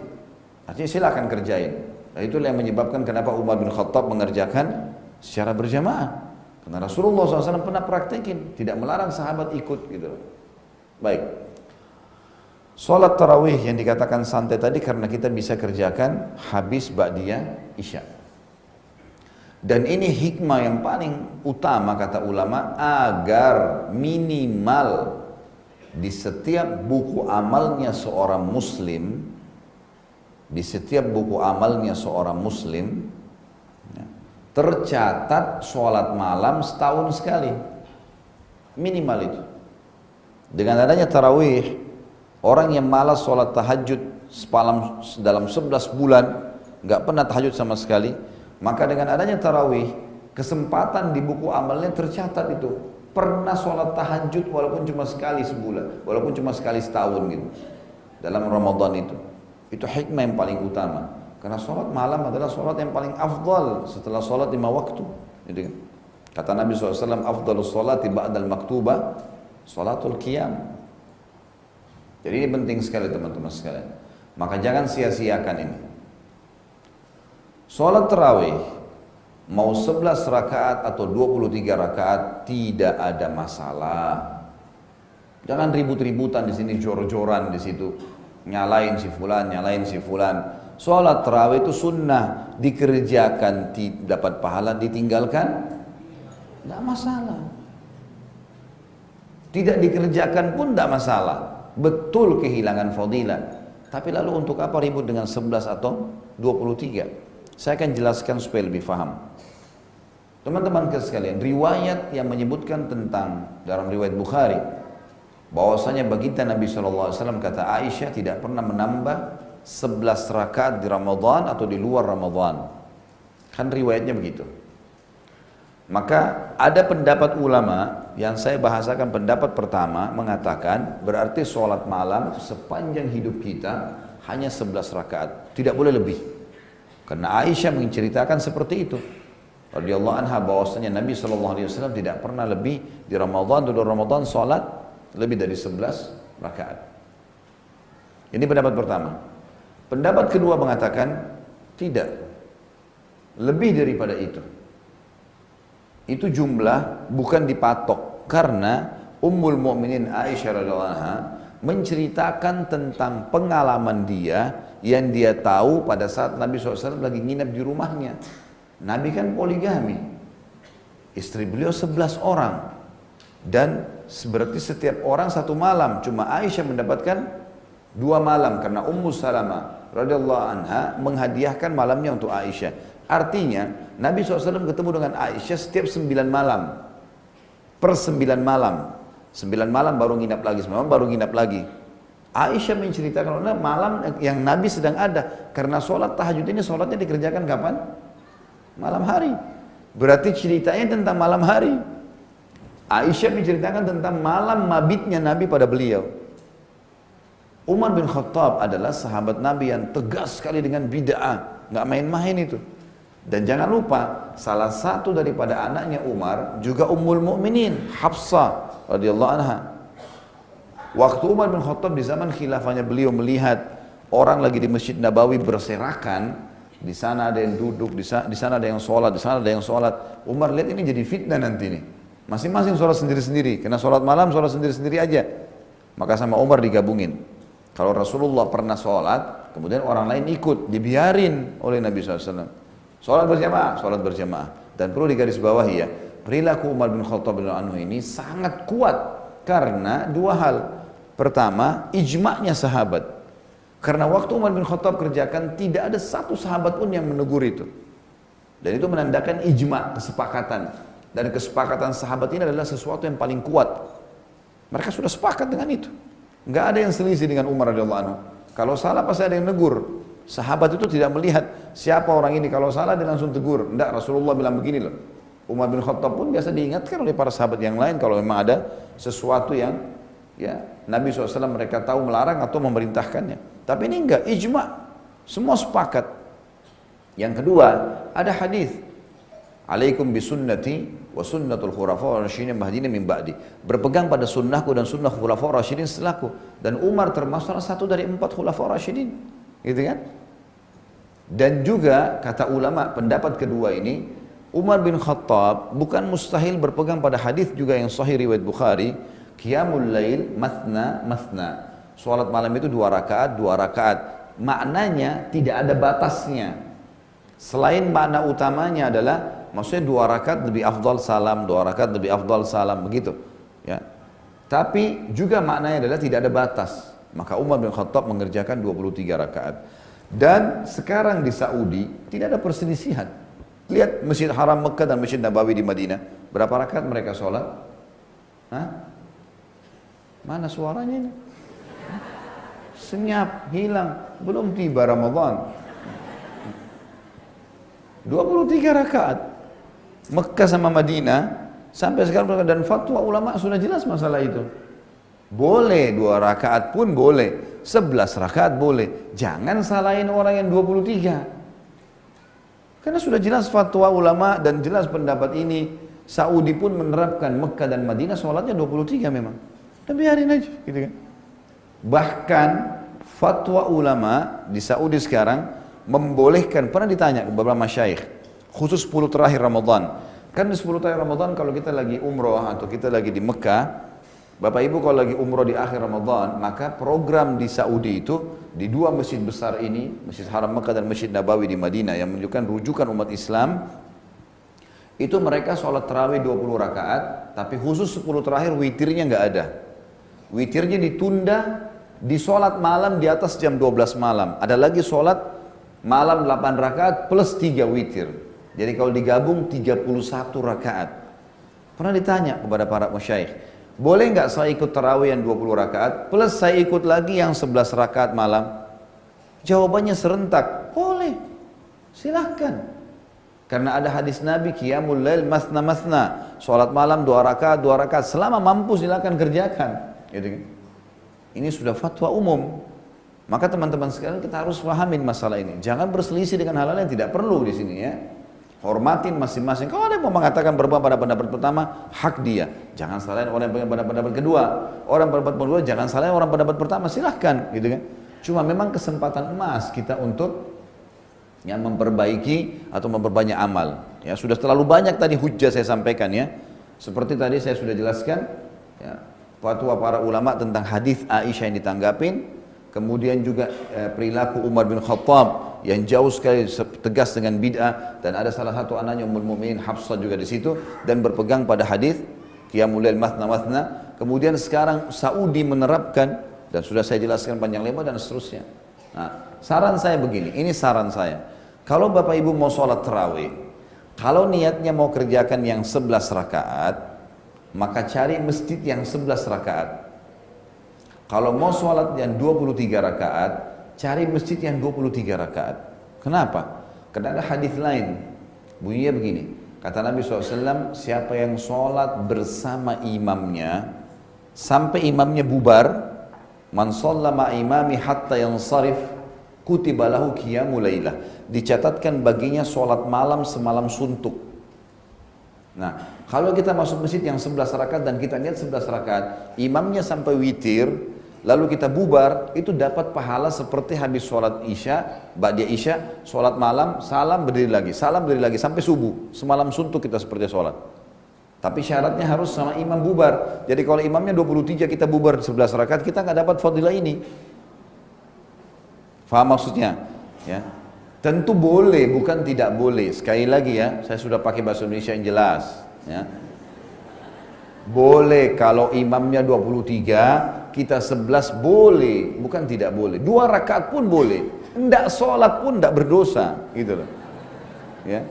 Artinya silahkan kerjain. Dan itulah yang menyebabkan kenapa Umar bin Khattab mengerjakan secara berjamaah. Karena Rasulullah SAW pernah praktekin, tidak melarang sahabat ikut gitu. Baik. Salat tarawih yang dikatakan santai tadi karena kita bisa kerjakan habis ba'diyah isya. Dan ini hikmah yang paling utama kata ulama agar minimal di setiap buku amalnya seorang muslim di setiap buku amalnya seorang muslim ya, tercatat sholat malam setahun sekali. Minimal itu. Dengan adanya tarawih orang yang malas sholat tahajud semalam dalam 11 bulan nggak pernah tahajud sama sekali maka dengan adanya tarawih kesempatan di buku amalnya tercatat itu pernah sholat tahajud walaupun cuma sekali sebulan walaupun cuma sekali setahun gitu dalam Ramadan itu itu hikmah yang paling utama. Karena sholat malam adalah sholat yang paling afdal setelah sholat lima waktu. Gitu? Kata Nabi SAW, afdalus sholati ba'dal maktubah, sholatul qiyam. Jadi ini penting sekali teman-teman sekalian. Maka jangan sia-siakan ini. Sholat terawih, mau 11 rakaat atau 23 rakaat, tidak ada masalah. Jangan ribut-ributan di sini, jor-joran di situ nyalain si fulan, nyalain si fulan. Sholat terawih itu sunnah, dikerjakan dapat pahala, ditinggalkan tidak masalah. Tidak dikerjakan pun tidak masalah. Betul kehilangan fadilah. Tapi lalu untuk apa ribut dengan 11 atau 23? Saya akan jelaskan supaya lebih faham. Teman-teman sekalian, riwayat yang menyebutkan tentang dalam riwayat Bukhari bahwasanya baginda Nabi SAW kata Aisyah tidak pernah menambah 11 rakaat di Ramadan atau di luar Ramadan. Kan riwayatnya begitu. Maka ada pendapat ulama yang saya bahasakan pendapat pertama mengatakan berarti sholat malam sepanjang hidup kita hanya 11 rakaat, tidak boleh lebih. Karena Aisyah menceritakan seperti itu. Radhiyallahu anha bahwasanya Nabi SAW tidak pernah lebih di Ramadan atau Ramadan sholat lebih dari 11 rakaat. Ini pendapat pertama. Pendapat kedua mengatakan tidak. Lebih daripada itu. Itu jumlah bukan dipatok karena Ummul Mukminin Aisyah radhiyallahu anha menceritakan tentang pengalaman dia yang dia tahu pada saat Nabi SAW lagi nginep di rumahnya. Nabi kan poligami. Istri beliau 11 orang. Dan berarti setiap orang satu malam. Cuma Aisyah mendapatkan dua malam. Karena Ummu Salama radhiyallahu anha menghadiahkan malamnya untuk Aisyah. Artinya Nabi SAW ketemu dengan Aisyah setiap sembilan malam. Per sembilan malam. Sembilan malam baru nginap lagi, sembilan malam baru nginap lagi. Aisyah menceritakan malam yang Nabi sedang ada karena sholat tahajud ini sholatnya dikerjakan kapan? Malam hari. Berarti ceritanya tentang malam hari. Aisyah menceritakan tentang malam mabitnya Nabi pada beliau. Umar bin Khattab adalah sahabat Nabi yang tegas sekali dengan bid'ah, nggak main-main itu. Dan jangan lupa, salah satu daripada anaknya Umar juga Ummul Mukminin, Hafsah radhiyallahu anha. Waktu Umar bin Khattab di zaman khilafahnya beliau melihat orang lagi di Masjid Nabawi berserakan, di sana ada yang duduk, di sana, di sana ada yang sholat, di sana ada yang sholat. Umar lihat ini jadi fitnah nanti nih. Masing-masing sholat sendiri-sendiri. Karena sholat malam sholat sendiri-sendiri aja. Maka sama Umar digabungin. Kalau Rasulullah pernah sholat, kemudian orang lain ikut, dibiarin oleh Nabi SAW. Sholat berjamaah, sholat berjamaah. Dan perlu digarisbawahi ya, perilaku Umar bin Khattab bin Anhu ini sangat kuat karena dua hal. Pertama, ijma'nya sahabat. Karena waktu Umar bin Khattab kerjakan tidak ada satu sahabat pun yang menegur itu. Dan itu menandakan ijma, kesepakatan. Dan kesepakatan sahabat ini adalah sesuatu yang paling kuat. Mereka sudah sepakat dengan itu. Enggak ada yang selisih dengan Umar radhiyallahu anhu. Kalau salah pasti ada yang negur. Sahabat itu tidak melihat siapa orang ini. Kalau salah dia langsung tegur. Enggak, Rasulullah bilang begini loh. Umar bin Khattab pun biasa diingatkan oleh para sahabat yang lain kalau memang ada sesuatu yang ya Nabi SAW mereka tahu melarang atau memerintahkannya. Tapi ini enggak, ijma. Semua sepakat. Yang kedua, ada hadis. Alaikum bisunnati wa sunnatul khulafa rasyidin mahdina min ba'di. Berpegang pada sunnahku dan sunnah khulafa rasyidin setelahku. Dan Umar termasuk salah satu dari empat khulafa rasyidin. Gitu kan? Dan juga kata ulama pendapat kedua ini Umar bin Khattab bukan mustahil berpegang pada hadis juga yang sahih riwayat Bukhari, qiyamul lail mathna mathna. Sholat malam itu dua rakaat, dua rakaat. Maknanya tidak ada batasnya. Selain makna utamanya adalah maksudnya dua rakaat lebih afdal salam, dua rakaat lebih afdal salam begitu. Ya. Tapi juga maknanya adalah tidak ada batas. Maka Umar bin Khattab mengerjakan 23 rakaat. Dan sekarang di Saudi tidak ada perselisihan. Lihat Masjid Haram Mekah dan Masjid Nabawi di Madinah. Berapa rakaat mereka sholat? Hah? Mana suaranya ini? senyap, hilang. Belum tiba Ramadan. 23 rakaat. Mekah sama Madinah sampai sekarang dan fatwa ulama sudah jelas masalah itu. Boleh dua rakaat pun boleh, sebelas rakaat boleh. Jangan salahin orang yang 23. Karena sudah jelas fatwa ulama dan jelas pendapat ini. Saudi pun menerapkan Mekah dan Madinah sholatnya 23 memang. Dan biarin aja gitu kan. Bahkan fatwa ulama di Saudi sekarang membolehkan, pernah ditanya ke beberapa masyaikh, khusus 10 terakhir Ramadan. Kan di 10 terakhir Ramadan kalau kita lagi umroh atau kita lagi di Mekah, Bapak Ibu kalau lagi umroh di akhir Ramadan, maka program di Saudi itu di dua masjid besar ini, Masjid Haram Mekah dan Masjid Nabawi di Madinah yang menunjukkan rujukan umat Islam, itu mereka sholat terawih 20 rakaat, tapi khusus 10 terakhir witirnya nggak ada. Witirnya ditunda di sholat malam di atas jam 12 malam. Ada lagi sholat malam 8 rakaat plus 3 witir. Jadi kalau digabung 31 rakaat. Pernah ditanya kepada para musyaikh, boleh nggak saya ikut tarawih yang 20 rakaat plus saya ikut lagi yang 11 rakaat malam? Jawabannya serentak, boleh, silahkan. Karena ada hadis Nabi, Qiyamul Lail masna masna, sholat malam dua rakaat, dua rakaat, selama mampu silahkan kerjakan. Gitu kan? Ini sudah fatwa umum. Maka teman-teman sekalian kita harus pahamin masalah ini. Jangan berselisih dengan hal-hal yang tidak perlu di sini ya. Hormatin masing-masing. Kalau ada yang mau mengatakan berubah pada pendapat pertama, hak dia. Jangan salahin orang yang pada pendapat kedua. Orang pendapat kedua jangan salahin orang pendapat pertama. Silahkan, gitu kan. Cuma memang kesempatan emas kita untuk yang memperbaiki atau memperbanyak amal. Ya sudah terlalu banyak tadi hujah saya sampaikan ya. Seperti tadi saya sudah jelaskan, ya, fatwa para ulama tentang hadis Aisyah yang ditanggapin, kemudian juga eh, perilaku Umar bin Khattab yang jauh sekali tegas dengan bid'ah dan ada salah satu anaknya Ummul Mukminin Hafsah juga di situ dan berpegang pada hadis qiyamul lail mathna mathna. Kemudian sekarang Saudi menerapkan dan sudah saya jelaskan panjang lebar dan seterusnya. Nah, saran saya begini, ini saran saya. Kalau Bapak Ibu mau sholat terawih, kalau niatnya mau kerjakan yang 11 rakaat, maka cari masjid yang 11 rakaat. Kalau mau sholat yang 23 rakaat, cari masjid yang 23 rakaat. Kenapa? Karena ada hadis lain. Bunyinya begini. Kata Nabi SAW, siapa yang sholat bersama imamnya, sampai imamnya bubar, man ma imami hatta yang sarif, kutibalahu qiyamu laylah. Dicatatkan baginya sholat malam semalam suntuk. Nah, kalau kita masuk masjid yang 11 rakaat dan kita lihat 11 rakaat, imamnya sampai witir, lalu kita bubar, itu dapat pahala seperti habis sholat isya, ba'dia isya, sholat malam, salam berdiri lagi, salam berdiri lagi, sampai subuh. Semalam suntuk kita seperti sholat. Tapi syaratnya harus sama imam bubar. Jadi kalau imamnya 23 kita bubar 11 rakaat, kita nggak dapat fadilah ini. Faham maksudnya? Ya. Tentu boleh, bukan tidak boleh. Sekali lagi ya, saya sudah pakai bahasa Indonesia yang jelas. Ya. Boleh kalau imamnya 23, kita sebelas boleh, bukan tidak boleh. Dua rakaat pun boleh. Tidak sholat pun tidak berdosa, gitu loh. Ya.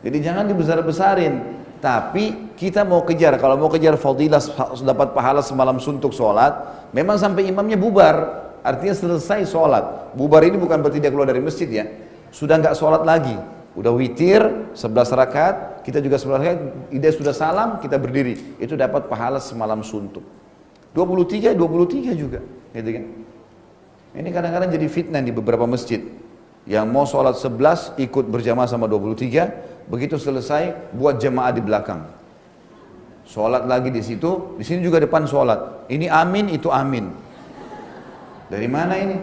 Jadi jangan dibesar-besarin. Tapi kita mau kejar, kalau mau kejar fadilah dapat pahala semalam suntuk sholat, memang sampai imamnya bubar, artinya selesai sholat. Bubar ini bukan berarti dia keluar dari masjid ya, sudah nggak sholat lagi, udah witir 11 rakaat, kita juga 11 rakaat, ide sudah salam, kita berdiri, itu dapat pahala semalam suntuk. 23, 23 juga. Gitu kan? Ini kadang-kadang jadi fitnah di beberapa masjid. Yang mau sholat 11 ikut berjamaah sama 23, begitu selesai buat jamaah di belakang. Sholat lagi di situ, di sini juga depan sholat. Ini amin, itu amin. Dari mana ini?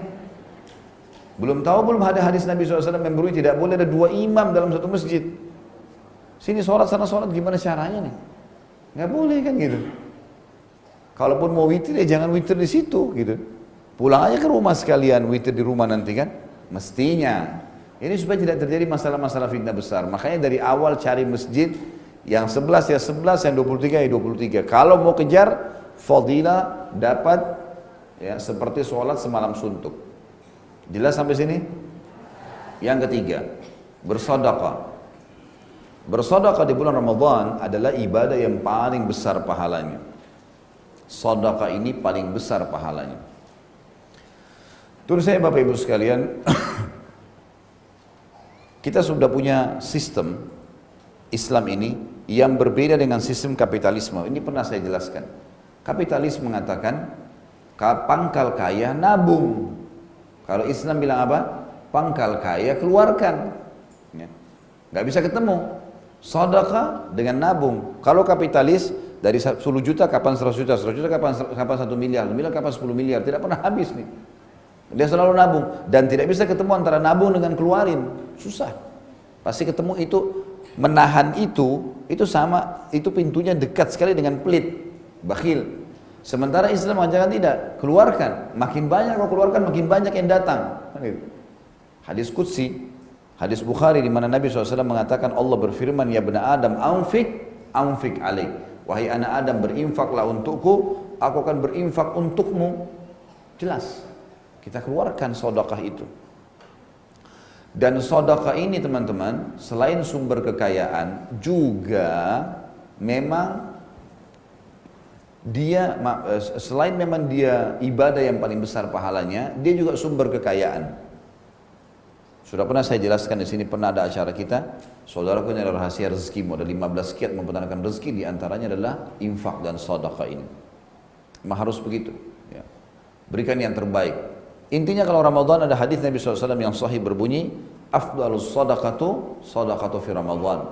Belum tahu belum ada hadis Nabi SAW yang berbunyi tidak boleh ada dua imam dalam satu masjid. Sini sholat sana sholat gimana caranya nih? Nggak boleh kan gitu. Kalaupun mau witir ya jangan witir di situ gitu. Pulang aja ke rumah sekalian witir di rumah nanti kan. Mestinya. Ini supaya tidak terjadi masalah-masalah fitnah besar. Makanya dari awal cari masjid yang 11 ya 11, yang 23 ya 23. Kalau mau kejar fadilah dapat ya seperti sholat semalam suntuk. Jelas sampai sini? Yang ketiga, bersodakah. Bersodakah di bulan Ramadan adalah ibadah yang paling besar pahalanya. Sodaka ini paling besar pahalanya. Terus saya Bapak Ibu sekalian, kita sudah punya sistem Islam ini yang berbeda dengan sistem kapitalisme. Ini pernah saya jelaskan. Kapitalis mengatakan pangkal kaya nabung. Kalau Islam bilang apa? Pangkal kaya keluarkan. Ya. Gak bisa ketemu. Sodaka dengan nabung. Kalau kapitalis dari 10 juta kapan 100 juta, 100 juta kapan kapan 1 miliar, miliar kapan 10 miliar, tidak pernah habis nih. Dia selalu nabung dan tidak bisa ketemu antara nabung dengan keluarin, susah. Pasti ketemu itu menahan itu, itu sama, itu pintunya dekat sekali dengan pelit, bakhil. Sementara Islam mengajarkan tidak, keluarkan. Makin banyak kau keluarkan, makin banyak yang datang. Kan gitu. Hadis Qudsi, hadis Bukhari di mana Nabi SAW mengatakan Allah berfirman, Ya benar Adam, anfik, anfik alaik. Wahai anak Adam berinfaklah untukku, aku akan berinfak untukmu. Jelas. Kita keluarkan sodakah itu. Dan sodakah ini teman-teman, selain sumber kekayaan, juga memang dia eh, selain memang dia ibadah yang paling besar pahalanya, dia juga sumber kekayaan. Sudah pernah saya jelaskan di sini pernah ada acara kita, saudaraku ini adalah rahasia rezeki, ada 15 kiat mempertahankan rezeki, di antaranya adalah infak dan sedekah ini. Memang harus begitu. Ya. Berikan yang terbaik. Intinya kalau Ramadan ada hadis Nabi SAW yang sahih berbunyi, afdalus sadaqatu sadaqatu fi Ramadan.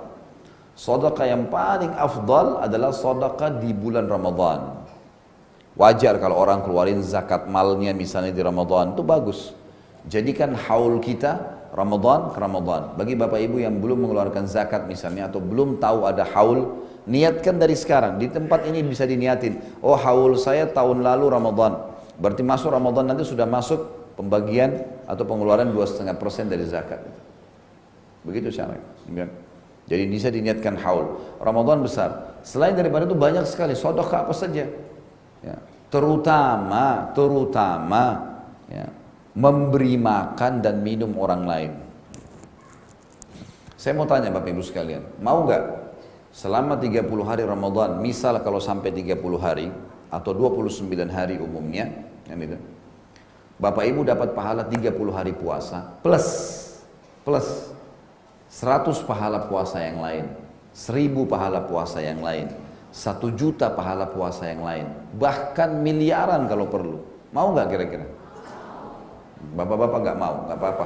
Sedekah yang paling afdal adalah sedekah di bulan Ramadan. Wajar kalau orang keluarin zakat malnya misalnya di Ramadan itu bagus. Jadikan haul kita Ramadan ke Ramadan. Bagi bapak ibu yang belum mengeluarkan zakat misalnya atau belum tahu ada haul, niatkan dari sekarang. Di tempat ini bisa diniatin. Oh haul saya tahun lalu Ramadan. Berarti masuk Ramadan nanti sudah masuk pembagian atau pengeluaran 2,5% dari zakat. Begitu caranya. Jadi bisa diniatkan haul. Ramadan besar. Selain daripada itu banyak sekali sodokah apa saja. Ya. Terutama, terutama ya, memberi makan dan minum orang lain. Saya mau tanya Bapak Ibu sekalian, mau nggak selama 30 hari Ramadan, misal kalau sampai 30 hari atau 29 hari umumnya, kan itu, Bapak Ibu dapat pahala 30 hari puasa plus plus 100 pahala puasa yang lain, 1000 pahala puasa yang lain, 1 juta pahala puasa yang lain, bahkan miliaran kalau perlu. Mau nggak kira-kira? Bapak-bapak nggak mau, nggak apa-apa.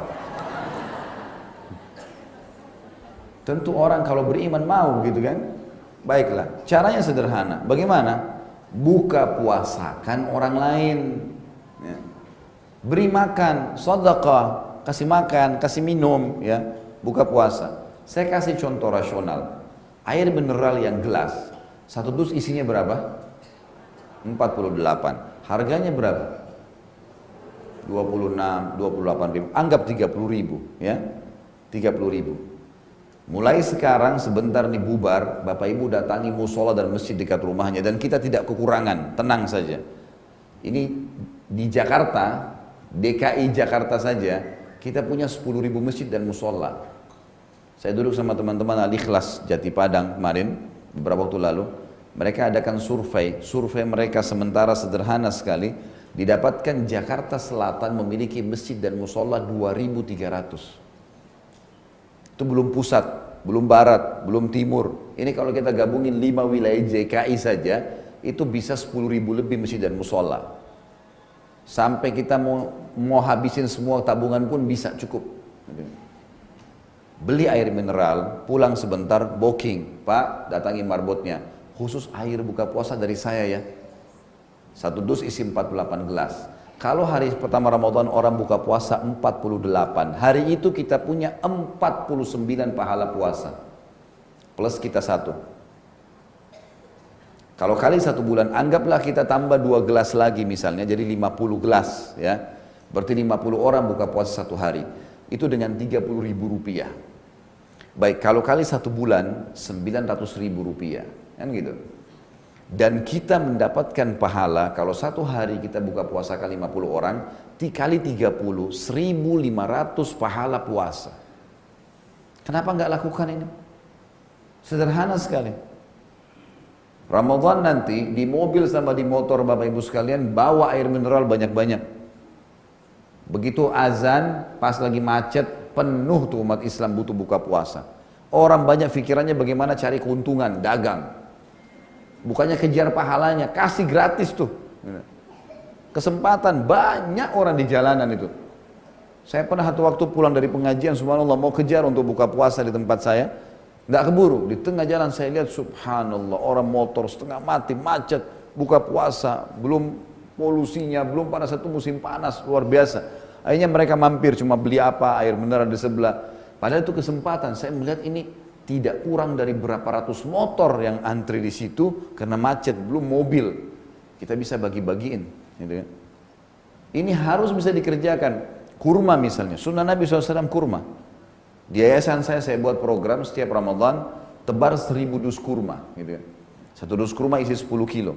Tentu orang kalau beriman mau gitu kan. Baiklah, caranya sederhana. Bagaimana? Buka puasakan orang lain. Ya. Beri makan, sedekah, kasih makan, kasih minum, ya buka puasa. Saya kasih contoh rasional. Air mineral yang gelas, satu dus isinya berapa? 48. Harganya berapa? 26, 28 ribu. Anggap 30 ribu. ya 30 ribu. Mulai sekarang sebentar nih bubar, Bapak Ibu datangi musola dan masjid dekat rumahnya dan kita tidak kekurangan, tenang saja. Ini di Jakarta, DKI Jakarta saja, kita punya 10 ribu masjid dan musola. Saya duduk sama teman-teman Al-Ikhlas Jati Padang kemarin, beberapa waktu lalu. Mereka adakan survei, survei mereka sementara sederhana sekali. Didapatkan Jakarta Selatan memiliki masjid dan musola 2.300. Itu belum pusat, belum barat, belum timur. Ini kalau kita gabungin 5 wilayah JKI saja, itu bisa 10 ribu lebih masjid dan musola. Sampai kita mau, mau habisin semua tabungan pun bisa cukup beli air mineral, pulang sebentar, booking, Pak, datangi marbotnya. Khusus air buka puasa dari saya ya. Satu dus isi 48 gelas. Kalau hari pertama Ramadan orang buka puasa 48, hari itu kita punya 49 pahala puasa. Plus kita satu. Kalau kali satu bulan, anggaplah kita tambah dua gelas lagi misalnya, jadi 50 gelas ya. Berarti 50 orang buka puasa satu hari. Itu dengan 30 ribu rupiah. Baik, kalau kali satu bulan 900 ribu rupiah, kan gitu. Dan kita mendapatkan pahala kalau satu hari kita buka puasa kali 50 orang, dikali 30, 1500 pahala puasa. Kenapa nggak lakukan ini? Sederhana sekali. Ramadan nanti di mobil sama di motor Bapak Ibu sekalian bawa air mineral banyak-banyak. Begitu azan pas lagi macet penuh tuh umat Islam butuh buka puasa. Orang banyak pikirannya bagaimana cari keuntungan, dagang. Bukannya kejar pahalanya, kasih gratis tuh. Kesempatan banyak orang di jalanan itu. Saya pernah satu waktu pulang dari pengajian, subhanallah mau kejar untuk buka puasa di tempat saya. Nggak keburu, di tengah jalan saya lihat subhanallah orang motor setengah mati, macet, buka puasa, belum polusinya, belum pada satu musim panas luar biasa. Akhirnya mereka mampir cuma beli apa, air mineral di sebelah. Padahal itu kesempatan. Saya melihat ini tidak kurang dari berapa ratus motor yang antri di situ karena macet, belum mobil. Kita bisa bagi-bagiin. Gitu kan. Ini harus bisa dikerjakan. Kurma misalnya, sunnah Nabi SAW kurma. Di yayasan saya, saya buat program setiap Ramadan, tebar seribu dus kurma. Gitu kan. Satu dus kurma isi 10 kilo.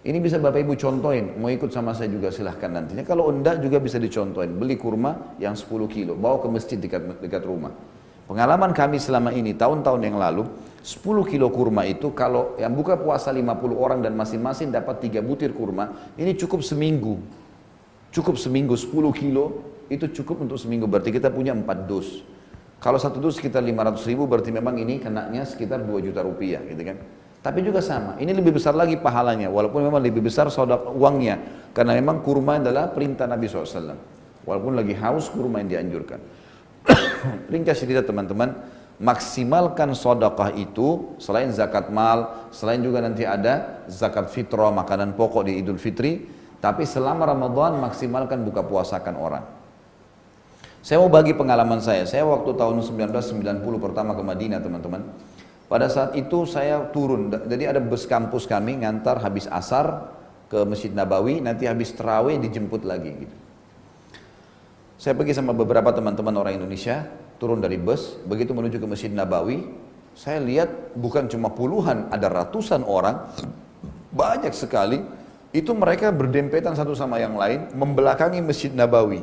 Ini bisa Bapak Ibu contohin, mau ikut sama saya juga silahkan nantinya. Kalau enggak juga bisa dicontohin, beli kurma yang 10 kilo, bawa ke masjid dekat, dekat rumah. Pengalaman kami selama ini, tahun-tahun yang lalu, 10 kilo kurma itu kalau yang buka puasa 50 orang dan masing-masing dapat 3 butir kurma, ini cukup seminggu. Cukup seminggu 10 kilo, itu cukup untuk seminggu. Berarti kita punya 4 dus. Kalau satu dus sekitar 500 ribu, berarti memang ini kenanya sekitar 2 juta rupiah gitu kan. Tapi juga sama, ini lebih besar lagi pahalanya, walaupun memang lebih besar saudara uangnya. Karena memang kurma adalah perintah Nabi SAW. Walaupun lagi haus, kurma yang dianjurkan. Ringkas cerita teman-teman, maksimalkan sodakah itu selain zakat mal, selain juga nanti ada zakat fitrah, makanan pokok di idul fitri, tapi selama Ramadan maksimalkan buka puasakan orang. Saya mau bagi pengalaman saya, saya waktu tahun 1990 pertama ke Madinah teman-teman, pada saat itu saya turun, jadi ada bus kampus kami ngantar habis asar ke Masjid Nabawi, nanti habis terawih dijemput lagi gitu. Saya pergi sama beberapa teman-teman orang Indonesia, turun dari bus, begitu menuju ke Masjid Nabawi, saya lihat bukan cuma puluhan, ada ratusan orang, banyak sekali, itu mereka berdempetan satu sama yang lain, membelakangi Masjid Nabawi.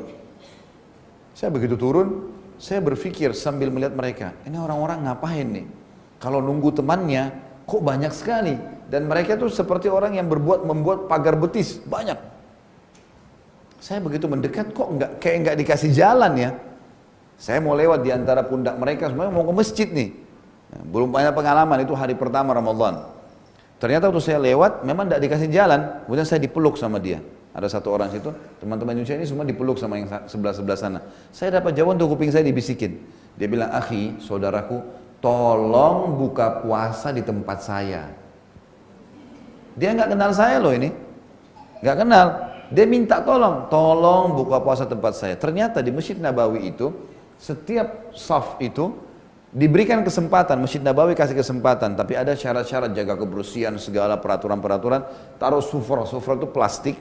Saya begitu turun, saya berpikir sambil melihat mereka, ini orang-orang ngapain nih? Kalau nunggu temannya, kok banyak sekali? Dan mereka tuh seperti orang yang berbuat membuat pagar betis, banyak. Saya begitu mendekat kok nggak kayak nggak dikasih jalan ya. Saya mau lewat di antara pundak mereka semuanya mau ke masjid nih. Nah, belum banyak pengalaman itu hari pertama Ramadan. Ternyata waktu saya lewat memang tidak dikasih jalan, kemudian saya dipeluk sama dia. Ada satu orang situ, teman-teman Indonesia ini semua dipeluk sama yang sebelah-sebelah sana. Saya dapat jawaban untuk kuping saya dibisikin. Dia bilang, akhi, saudaraku, tolong buka puasa di tempat saya. Dia nggak kenal saya loh ini, nggak kenal. Dia minta tolong, tolong buka puasa tempat saya. Ternyata di Masjid Nabawi itu, setiap saf itu diberikan kesempatan, Masjid Nabawi kasih kesempatan, tapi ada syarat-syarat jaga kebersihan, segala peraturan-peraturan, taruh sufra, sufra itu plastik,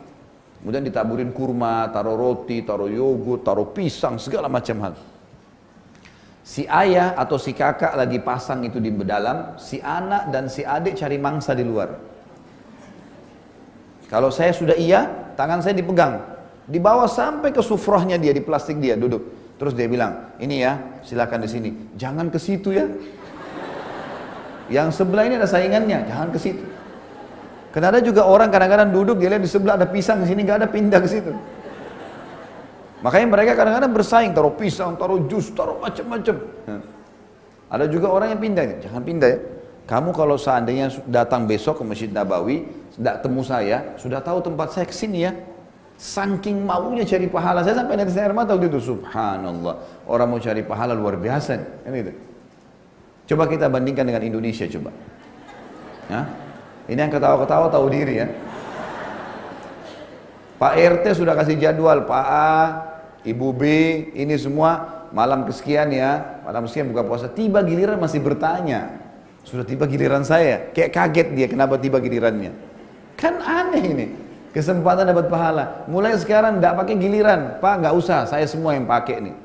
kemudian ditaburin kurma, taruh roti, taruh yogurt, taruh pisang, segala macam hal. Si ayah atau si kakak lagi pasang itu di dalam, si anak dan si adik cari mangsa di luar. Kalau saya sudah iya, tangan saya dipegang. Dibawa sampai ke sufrohnya dia, di plastik dia, duduk. Terus dia bilang, ini ya, silakan di sini. Jangan ke situ ya. Yang sebelah ini ada saingannya, jangan ke situ. Karena ada juga orang kadang-kadang duduk, dia lihat di sebelah ada pisang, di sini nggak ada pindah ke situ. Makanya mereka kadang-kadang bersaing, taruh pisang, taruh jus, taruh macam-macam. Ada juga orang yang pindah, jangan pindah ya. Kamu kalau seandainya datang besok ke Masjid Nabawi, tidak temu saya, sudah tahu tempat saya ke sini ya. Saking maunya cari pahala, saya sampai nanti air mata waktu itu, subhanallah. Orang mau cari pahala luar biasa. Kan itu. Coba kita bandingkan dengan Indonesia coba. Ya? Ini yang ketawa-ketawa tahu diri ya. Pak RT sudah kasih jadwal, Pak A, Ibu B, ini semua malam kesekian ya, malam kesekian buka puasa. Tiba giliran masih bertanya, sudah tiba giliran saya. Kayak kaget dia kenapa tiba gilirannya. Kan aneh ini. Kesempatan dapat pahala. Mulai sekarang tidak pakai giliran. Pak nggak usah, saya semua yang pakai nih.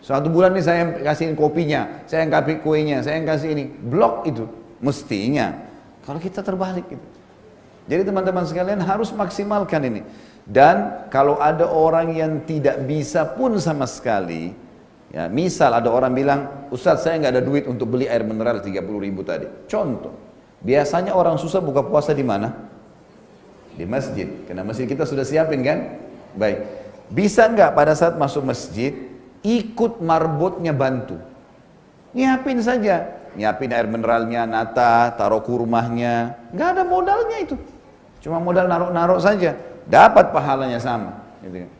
Suatu bulan ini saya yang kasihin kopinya, saya yang kasih kuenya, saya yang kasih ini. Blok itu. Mestinya. Kalau kita terbalik gitu. Jadi teman-teman sekalian harus maksimalkan ini. Dan kalau ada orang yang tidak bisa pun sama sekali, Ya, misal ada orang bilang, Ustadz saya nggak ada duit untuk beli air mineral 30 ribu tadi. Contoh, biasanya orang susah buka puasa di mana? Di masjid, karena masjid kita sudah siapin kan? Baik, bisa nggak pada saat masuk masjid ikut marbotnya bantu? Nyiapin saja, nyiapin air mineralnya, nata, taruh kurmahnya, nggak ada modalnya itu. Cuma modal naruh-naruh saja, dapat pahalanya sama. Gitu. Kan.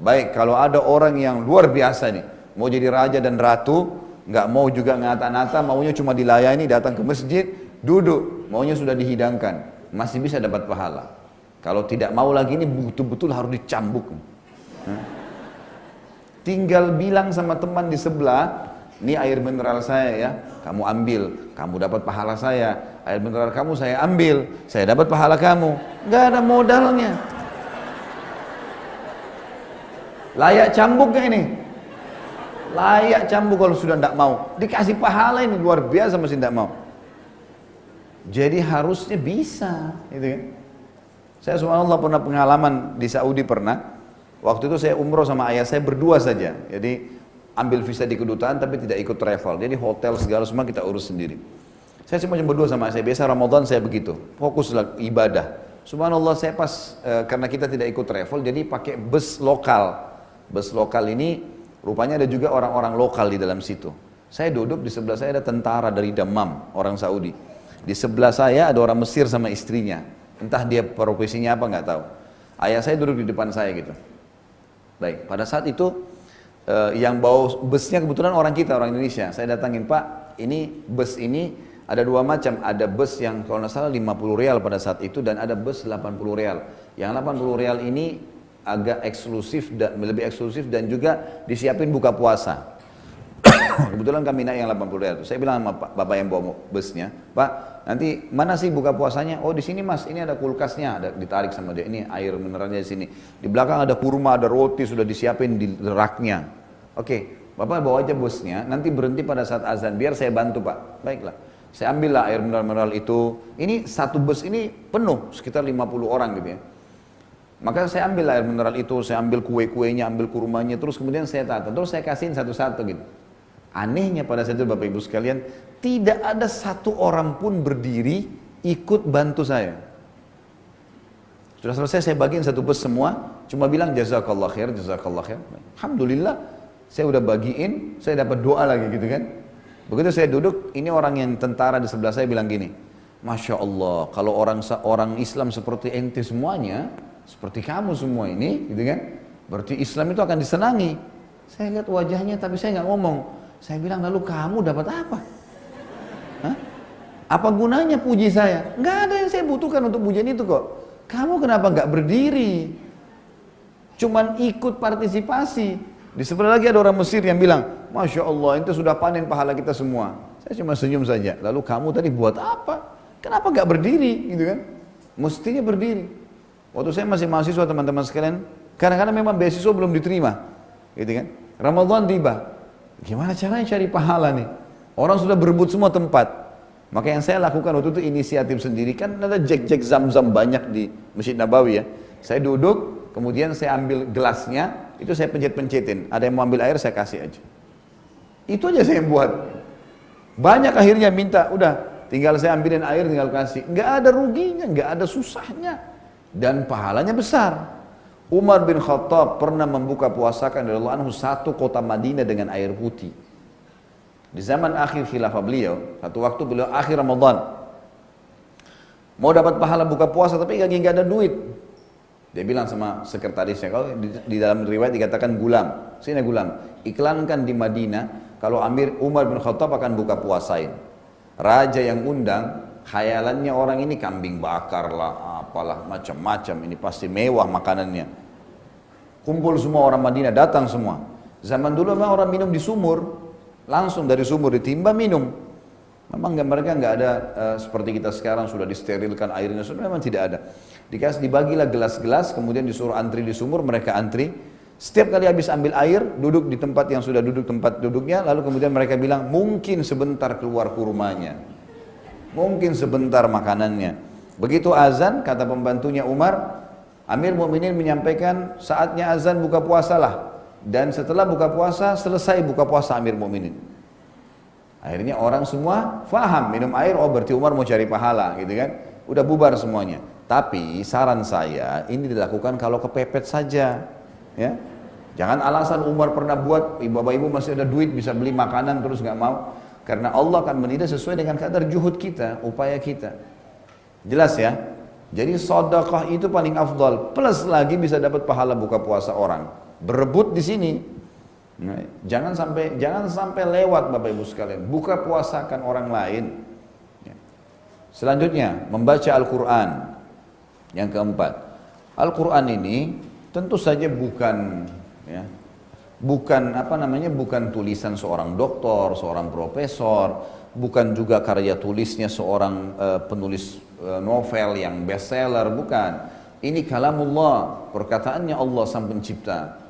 Baik, kalau ada orang yang luar biasa nih, mau jadi raja dan ratu, nggak mau juga ngata-ngata, maunya cuma dilayani, datang ke masjid, duduk, maunya sudah dihidangkan, masih bisa dapat pahala. Kalau tidak mau lagi ini betul-betul harus dicambuk. Tinggal bilang sama teman di sebelah, ini air mineral saya ya, kamu ambil, kamu dapat pahala saya. Air mineral kamu saya ambil, saya dapat pahala kamu. Nggak ada modalnya. Layak cambuk gak ini? Layak cambuk kalau sudah tidak mau. Dikasih pahala ini luar biasa masih tidak mau. Jadi harusnya bisa, gitu kan? Saya subhanallah pernah pengalaman di Saudi pernah. Waktu itu saya umroh sama ayah saya berdua saja. Jadi ambil visa di kedutaan tapi tidak ikut travel. Jadi hotel segala semua kita urus sendiri. Saya cuma berdua sama saya, biasa Ramadan saya begitu, fokuslah ibadah. Subhanallah saya pas, e, karena kita tidak ikut travel, jadi pakai bus lokal. Bus lokal ini rupanya ada juga orang-orang lokal di dalam situ. Saya duduk di sebelah saya ada tentara dari Damam, orang Saudi. Di sebelah saya ada orang Mesir sama istrinya. Entah dia profesinya apa nggak tahu. Ayah saya duduk di depan saya gitu. Baik, pada saat itu e, yang bawa busnya kebetulan orang kita, orang Indonesia. Saya datangin, Pak, ini bus ini ada dua macam, ada bus yang kalau nggak salah 50 rial pada saat itu dan ada bus 80 rial. Yang 80 rial ini agak eksklusif dan lebih eksklusif dan juga disiapin buka puasa. Kebetulan kami naik yang 80 rial. Saya bilang sama bapak yang bawa busnya, Pak, nanti mana sih buka puasanya? Oh di sini mas, ini ada kulkasnya, ada ditarik sama dia. Ini air mineralnya di sini. Di belakang ada kurma, ada roti sudah disiapin di raknya. Oke, bapak bawa aja busnya. Nanti berhenti pada saat azan, biar saya bantu pak. Baiklah. Saya ambillah air mineral-mineral itu. Ini satu bus ini penuh, sekitar 50 orang gitu ya. Maka saya ambil air mineral itu, saya ambil kue-kuenya, ambil kurmanya, terus kemudian saya tata. Terus saya kasihin satu-satu gitu. Anehnya pada saat itu Bapak Ibu sekalian, tidak ada satu orang pun berdiri ikut bantu saya. Sudah selesai saya bagiin satu bus semua, cuma bilang jazakallah khair, jazakallah khair. Alhamdulillah, saya udah bagiin, saya dapat doa lagi gitu kan. Begitu saya duduk, ini orang yang tentara di sebelah saya bilang gini, Masya Allah, kalau orang orang Islam seperti ente semuanya, seperti kamu semua ini, gitu kan? Berarti Islam itu akan disenangi. Saya lihat wajahnya, tapi saya nggak ngomong. Saya bilang, lalu kamu dapat apa? Hah? Apa gunanya puji saya? Nggak ada yang saya butuhkan untuk pujian itu kok. Kamu kenapa nggak berdiri? Cuman ikut partisipasi. Di sebelah lagi ada orang Mesir yang bilang, Masya Allah, itu sudah panen pahala kita semua. Saya cuma senyum saja. Lalu kamu tadi buat apa? Kenapa gak berdiri? Gitu kan? Mestinya berdiri. Waktu saya masih mahasiswa teman-teman sekalian, kadang-kadang memang beasiswa belum diterima. Gitu kan? Ramadan tiba. Gimana caranya cari pahala nih? Orang sudah berebut semua tempat. Maka yang saya lakukan waktu itu inisiatif sendiri kan ada jek-jek zam-zam banyak di Masjid Nabawi ya. Saya duduk, kemudian saya ambil gelasnya, itu saya pencet-pencetin. Ada yang mau ambil air saya kasih aja. Itu aja saya buat. Banyak akhirnya minta, udah tinggal saya ambilin air tinggal kasih. Nggak ada ruginya, nggak ada susahnya. Dan pahalanya besar. Umar bin Khattab pernah membuka puasakan dari Allah anhu satu kota Madinah dengan air putih. Di zaman akhir khilafah beliau, satu waktu beliau akhir Ramadan. Mau dapat pahala buka puasa tapi lagi nggak ada duit. Dia bilang sama sekretarisnya, kalau di, di dalam riwayat dikatakan gulam, sini gulam, iklankan di Madinah kalau Amir Umar bin Khattab akan buka puasain. Raja yang undang, khayalannya orang ini kambing bakar lah, apalah macam-macam. Ini pasti mewah makanannya. Kumpul semua orang Madinah, datang semua. Zaman dulu memang orang minum di sumur, langsung dari sumur ditimba minum. Memang mereka nggak ada uh, seperti kita sekarang sudah disterilkan airnya, sudah memang tidak ada. Dikasih dibagilah gelas-gelas, kemudian disuruh antri di sumur, mereka antri. Setiap kali habis ambil air, duduk di tempat yang sudah duduk tempat duduknya, lalu kemudian mereka bilang, mungkin sebentar keluar kurmanya. Mungkin sebentar makanannya. Begitu azan, kata pembantunya Umar, Amir Mu'minin menyampaikan saatnya azan buka puasa lah. Dan setelah buka puasa, selesai buka puasa Amir Mu'minin. Akhirnya orang semua faham minum air, oh berarti Umar mau cari pahala gitu kan. Udah bubar semuanya. Tapi saran saya ini dilakukan kalau kepepet saja. Ya, Jangan alasan Umar pernah buat, bapak ibu masih ada duit bisa beli makanan terus nggak mau. Karena Allah akan menilai sesuai dengan kadar juhud kita, upaya kita. Jelas ya? Jadi sodakah itu paling afdal. Plus lagi bisa dapat pahala buka puasa orang. Berebut di sini. Nah, jangan sampai jangan sampai lewat Bapak Ibu sekalian. Buka puasakan orang lain. Ya. Selanjutnya membaca Al-Quran. Yang keempat, Al-Quran ini tentu saja bukan ya bukan apa namanya bukan tulisan seorang doktor, seorang profesor, bukan juga karya tulisnya seorang uh, penulis uh, novel yang bestseller, bukan. Ini kalamullah, perkataannya Allah sang pencipta.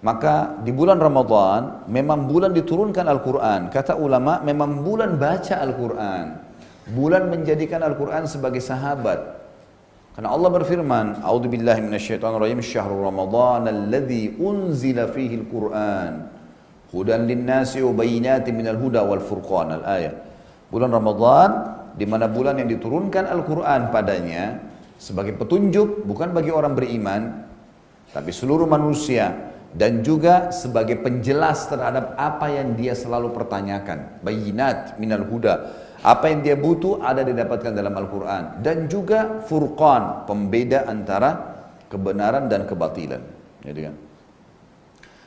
Maka di bulan Ramadan memang bulan diturunkan Al-Quran. Kata ulama memang bulan baca Al-Quran. Bulan menjadikan Al-Quran sebagai sahabat. Karena Allah berfirman, "A'udzu billahi minasyaitonir rajim, syahrul ramadan alladzi unzila fihi al-Qur'an." Hudan linnasi wa minal huda wal furqan al-ayat. Bulan Ramadan di mana bulan yang diturunkan Al-Qur'an padanya sebagai petunjuk bukan bagi orang beriman tapi seluruh manusia dan juga sebagai penjelas terhadap apa yang dia selalu pertanyakan. Bayinat minal huda. Apa yang dia butuh ada didapatkan dalam Al-Quran. Dan juga furqan, pembeda antara kebenaran dan kebatilan. Jadi kan.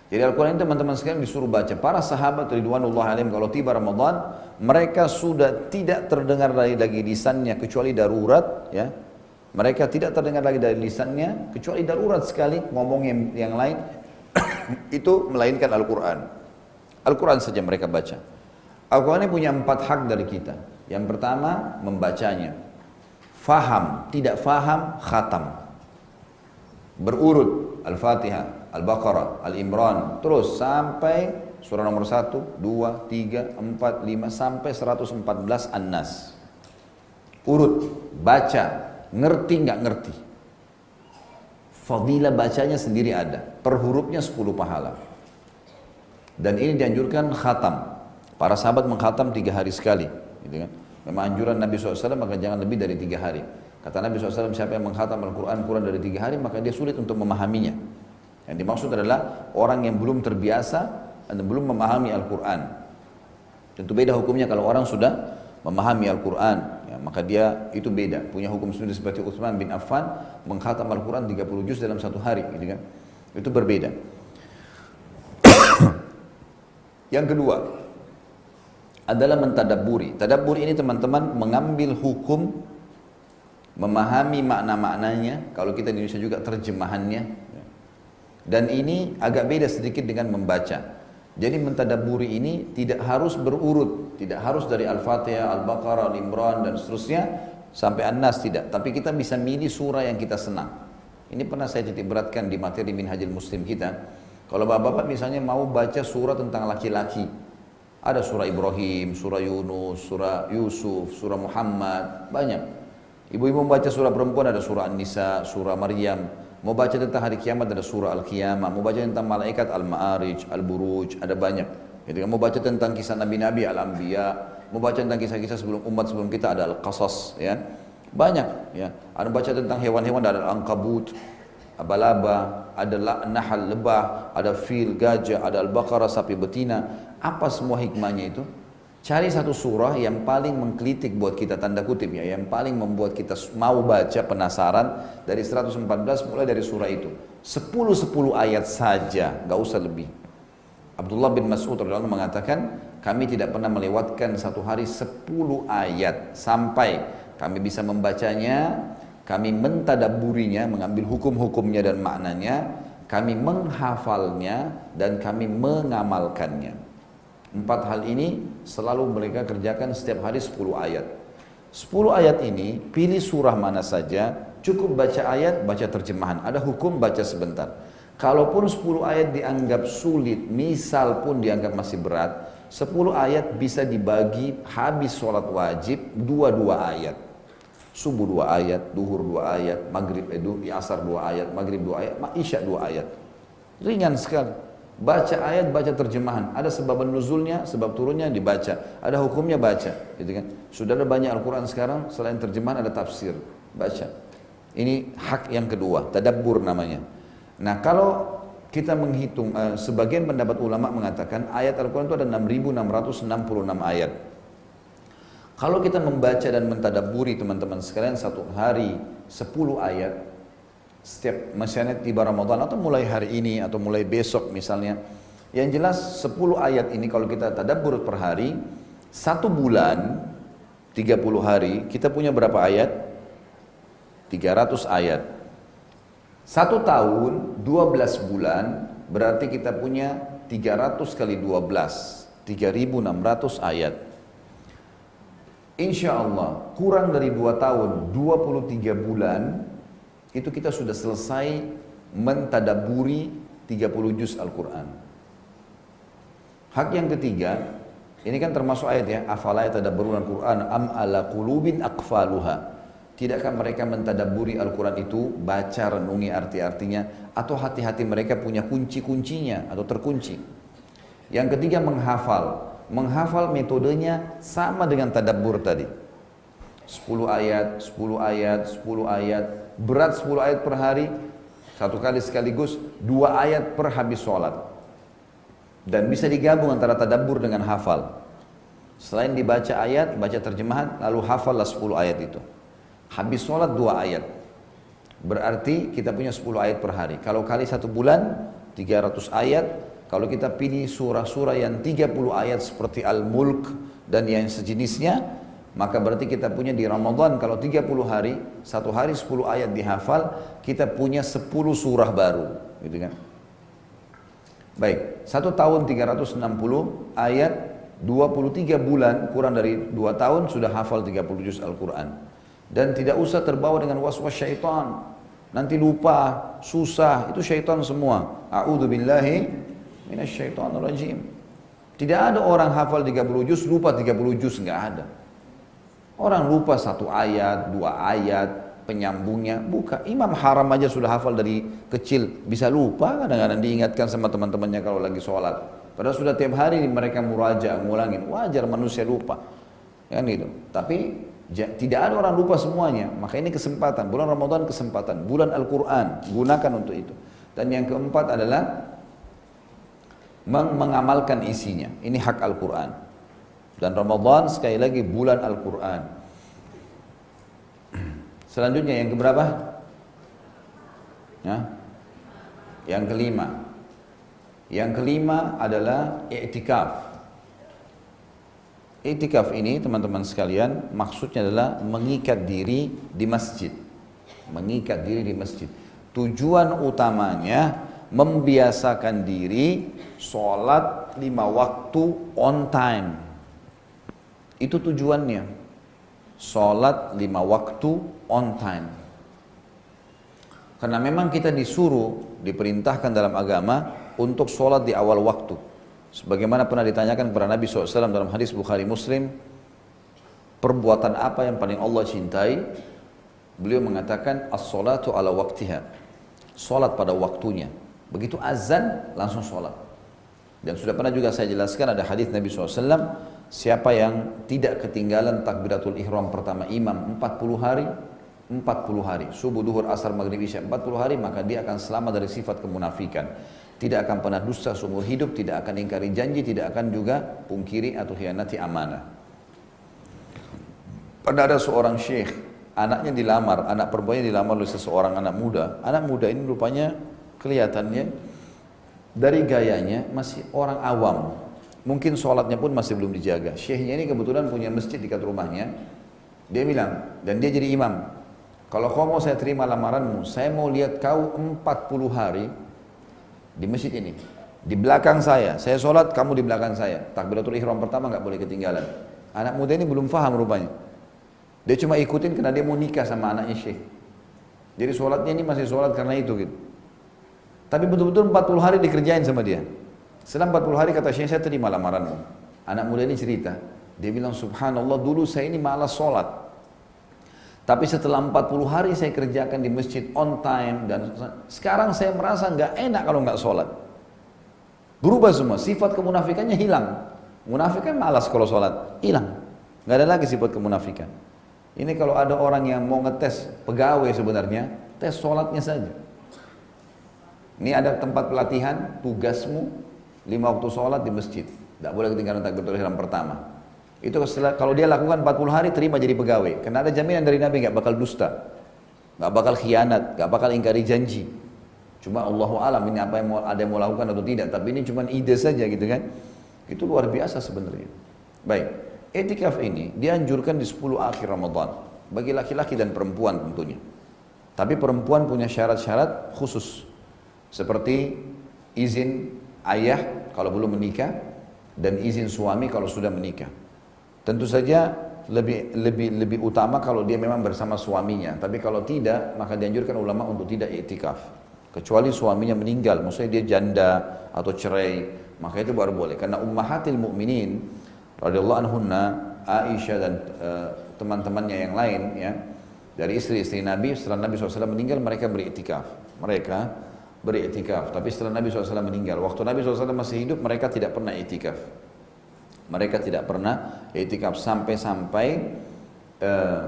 Jadi Al-Quran itu teman-teman sekalian disuruh baca. Para sahabat Ridwanullah alim kalau tiba Ramadan, mereka sudah tidak terdengar lagi, lagi lisannya kecuali darurat. ya Mereka tidak terdengar lagi dari lisannya kecuali darurat sekali ngomong yang, yang lain itu melainkan Al-Quran. Al-Quran saja mereka baca. Al-Quran ini punya empat hak dari kita. Yang pertama, membacanya. Faham, tidak faham, khatam. Berurut, Al-Fatihah, Al-Baqarah, Al-Imran, terus sampai surah nomor 1, 2, 3, 4, 5, sampai 114 An-Nas. Urut, baca, ngerti nggak ngerti. Fadilah bacanya sendiri ada, per hurufnya 10 pahala. Dan ini dianjurkan khatam. Para sahabat menghatam tiga hari sekali. Gitu kan. Memang anjuran Nabi SAW maka jangan lebih dari tiga hari. Kata Nabi SAW siapa yang menghatam Al-Quran kurang dari tiga hari maka dia sulit untuk memahaminya. Yang dimaksud adalah orang yang belum terbiasa dan belum memahami Al-Quran. Tentu beda hukumnya kalau orang sudah memahami Al-Quran. Ya, maka dia itu beda. Punya hukum sendiri seperti Utsman bin Affan menghatam Al-Quran 30 juz dalam satu hari. Gitu kan. Itu berbeda. yang kedua, adalah mentadaburi. Tadabur ini teman-teman mengambil hukum memahami makna-maknanya, kalau kita di Indonesia juga terjemahannya. Dan ini agak beda sedikit dengan membaca. Jadi mentadaburi ini tidak harus berurut, tidak harus dari Al-Fatihah, Al-Baqarah, Al-Imran dan seterusnya sampai An-Nas tidak, tapi kita bisa milih surah yang kita senang. Ini pernah saya titik beratkan di materi Minhajul Muslim kita. Kalau bapak-bapak misalnya mau baca surah tentang laki-laki, ada surah Ibrahim, surah Yunus, surah Yusuf, surah Muhammad, banyak. Ibu-ibu membaca surah perempuan ada surah An-Nisa, surah Maryam. Mau baca tentang hari kiamat ada surah Al-Qiyamah. Mau baca tentang malaikat Al-Ma'arij, Al-Buruj, ada banyak. Jadi mau baca tentang kisah Nabi-Nabi, Al-Anbiya. Mau baca tentang kisah-kisah sebelum umat sebelum kita ada Al-Qasas. Ya. Banyak. Ya. Ada baca tentang hewan-hewan ada Al-Ankabut, Abalaba, ada Nahal lebah, ada fil, gajah, ada Al-Baqarah, sapi betina. Apa semua hikmahnya itu? Cari satu surah yang paling mengkritik buat kita tanda kutip ya, yang paling membuat kita mau baca penasaran dari 114 mulai dari surah itu. 10-10 ayat saja, nggak usah lebih. Abdullah bin Mas'ud radhiyallahu mengatakan, kami tidak pernah melewatkan satu hari 10 ayat sampai kami bisa membacanya, kami mentadaburinya, mengambil hukum-hukumnya dan maknanya, kami menghafalnya dan kami mengamalkannya. Empat hal ini selalu mereka kerjakan setiap hari 10 ayat. 10 ayat ini pilih surah mana saja, cukup baca ayat, baca terjemahan. Ada hukum baca sebentar. Kalaupun 10 ayat dianggap sulit, misal pun dianggap masih berat, 10 ayat bisa dibagi habis sholat wajib dua-dua ayat. Subuh dua ayat, duhur dua ayat, maghrib, eh, asar dua ayat, maghrib dua ayat, isya dua ayat. Ringan sekali. Baca ayat, baca terjemahan. Ada sebab nuzulnya, sebab turunnya dibaca. Ada hukumnya baca. Gitu kan? Sudah ada banyak Al-Quran sekarang, selain terjemahan ada tafsir. Baca. Ini hak yang kedua, tadabbur namanya. Nah kalau kita menghitung, uh, sebagian pendapat ulama mengatakan ayat Al-Quran itu ada 6.666 ayat. Kalau kita membaca dan mentadaburi teman-teman sekalian satu hari 10 ayat, setiap misalnya tiba Ramadan atau mulai hari ini atau mulai besok misalnya yang jelas 10 ayat ini kalau kita tadabbur per hari satu bulan 30 hari kita punya berapa ayat? 300 ayat. Satu tahun 12 bulan berarti kita punya 300 kali 12 3600 ayat. Insya Allah kurang dari 2 tahun 23 bulan itu kita sudah selesai mentadaburi 30 juz Al-Quran. Hak yang ketiga, ini kan termasuk ayat ya, afala yatadabbaruna Al-Quran am ala qulubin aqfaluha. Tidakkah mereka mentadaburi Al-Quran itu, baca, renungi arti-artinya, atau hati-hati mereka punya kunci-kuncinya atau terkunci. Yang ketiga menghafal. Menghafal metodenya sama dengan tadabbur tadi. 10 ayat, 10 ayat, 10 ayat, berat 10 ayat per hari, satu kali sekaligus, dua ayat per habis sholat. Dan bisa digabung antara tadabbur dengan hafal. Selain dibaca ayat, baca terjemahan, lalu hafallah 10 ayat itu. Habis sholat dua ayat. Berarti kita punya 10 ayat per hari. Kalau kali satu bulan, 300 ayat. Kalau kita pilih surah-surah yang 30 ayat seperti Al-Mulk dan yang sejenisnya, maka berarti kita punya di Ramadan kalau 30 hari, satu hari 10 ayat dihafal, kita punya 10 surah baru, gitu kan? Baik, satu tahun 360 ayat, 23 bulan kurang dari 2 tahun sudah hafal 30 juz Al-Quran. Dan tidak usah terbawa dengan was-was syaitan. Nanti lupa, susah, itu syaitan semua. A'udhu billahi minasyaitanir rajim. Tidak ada orang hafal 30 juz, lupa 30 juz, enggak ada. Orang lupa satu ayat, dua ayat, penyambungnya. Buka, imam haram aja sudah hafal dari kecil. Bisa lupa kadang-kadang diingatkan sama teman-temannya kalau lagi sholat. Padahal sudah tiap hari mereka muraja, ngulangin. Wajar manusia lupa. Kan gitu. Tapi tidak ada orang lupa semuanya. Maka ini kesempatan. Bulan Ramadan kesempatan. Bulan Al-Quran. Gunakan untuk itu. Dan yang keempat adalah mengamalkan isinya. Ini hak Al-Quran. Dan Ramadan sekali lagi bulan Al-Quran. Selanjutnya yang keberapa? Ya? Yang kelima. Yang kelima adalah i'tikaf. Itikaf ini teman-teman sekalian maksudnya adalah mengikat diri di masjid. Mengikat diri di masjid. Tujuan utamanya membiasakan diri sholat lima waktu on time. Itu tujuannya. Sholat lima waktu on time. Karena memang kita disuruh, diperintahkan dalam agama untuk sholat di awal waktu. Sebagaimana pernah ditanyakan kepada Nabi SAW dalam hadis Bukhari Muslim, perbuatan apa yang paling Allah cintai? Beliau mengatakan as-salatu ala waktiha. Salat pada waktunya. Begitu azan langsung salat. Dan sudah pernah juga saya jelaskan ada hadis Nabi SAW, siapa yang tidak ketinggalan takbiratul ihram pertama imam 40 hari, 40 hari, subuh, duhur, asar, maghrib, isya 40 hari, maka dia akan selamat dari sifat kemunafikan tidak akan pernah dusta seumur hidup, tidak akan ingkari janji, tidak akan juga pungkiri atau hianati amanah. Pernah ada seorang syekh, anaknya dilamar, anak perempuannya dilamar oleh seseorang anak muda. Anak muda ini rupanya kelihatannya dari gayanya masih orang awam. Mungkin sholatnya pun masih belum dijaga. Syekhnya ini kebetulan punya masjid dekat rumahnya. Dia bilang, dan dia jadi imam. Kalau kau mau saya terima lamaranmu, saya mau lihat kau 40 hari di masjid ini. Di belakang saya, saya sholat, kamu di belakang saya. Takbiratul ihram pertama nggak boleh ketinggalan. Anak muda ini belum faham rupanya. Dia cuma ikutin karena dia mau nikah sama anaknya syekh. Jadi sholatnya ini masih sholat karena itu gitu. Tapi betul-betul 40 hari dikerjain sama dia. Setelah 40 hari kata syekh saya terima lamaranmu. Anak muda ini cerita. Dia bilang subhanallah dulu saya ini malas sholat. Tapi setelah 40 hari saya kerjakan di masjid on time dan sekarang saya merasa nggak enak kalau nggak sholat. Berubah semua, sifat kemunafikannya hilang. Munafikan malas kalau sholat, hilang. Nggak ada lagi sifat kemunafikan. Ini kalau ada orang yang mau ngetes pegawai sebenarnya, tes sholatnya saja. Ini ada tempat pelatihan, tugasmu lima waktu sholat di masjid. Tidak boleh ketinggalan takbiratul ihram pertama. Itu setelah, kalau dia lakukan 40 hari terima jadi pegawai. Karena ada jaminan dari Nabi nggak bakal dusta, nggak bakal khianat, nggak bakal ingkari janji. Cuma Allah alam ini apa yang mau, ada yang mau lakukan atau tidak. Tapi ini cuma ide saja gitu kan. Itu luar biasa sebenarnya. Baik, etikaf ini dianjurkan di 10 akhir Ramadan bagi laki-laki dan perempuan tentunya. Tapi perempuan punya syarat-syarat khusus seperti izin ayah kalau belum menikah dan izin suami kalau sudah menikah. Tentu saja lebih lebih lebih utama kalau dia memang bersama suaminya. Tapi kalau tidak, maka dianjurkan ulama untuk tidak iktikaf. Kecuali suaminya meninggal, maksudnya dia janda atau cerai, maka itu baru boleh. Karena ummahatil mukminin radhiyallahu anhunna Aisyah dan uh, teman-temannya yang lain ya dari istri-istri Nabi setelah Nabi SAW meninggal mereka beriktikaf. Mereka beriktikaf. Tapi setelah Nabi SAW meninggal, waktu Nabi SAW masih hidup, mereka tidak pernah iktikaf. Mereka tidak pernah iktikaf. Sampai-sampai uh,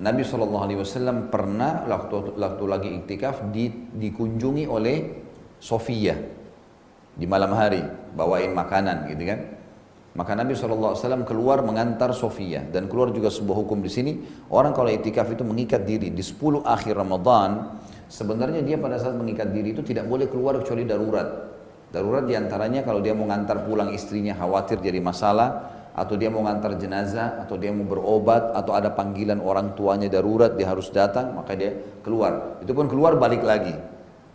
Nabi SAW pernah waktu, waktu lagi iktikaf di, dikunjungi oleh Sofia. Di malam hari bawain makanan gitu kan. Maka Nabi SAW keluar mengantar Sofia. Dan keluar juga sebuah hukum di sini. Orang kalau itikaf itu mengikat diri di 10 akhir Ramadan sebenarnya dia pada saat mengikat diri itu tidak boleh keluar kecuali darurat. Darurat di antaranya kalau dia mau ngantar pulang istrinya khawatir jadi masalah atau dia mau ngantar jenazah atau dia mau berobat atau ada panggilan orang tuanya darurat dia harus datang maka dia keluar. Itu pun keluar balik lagi.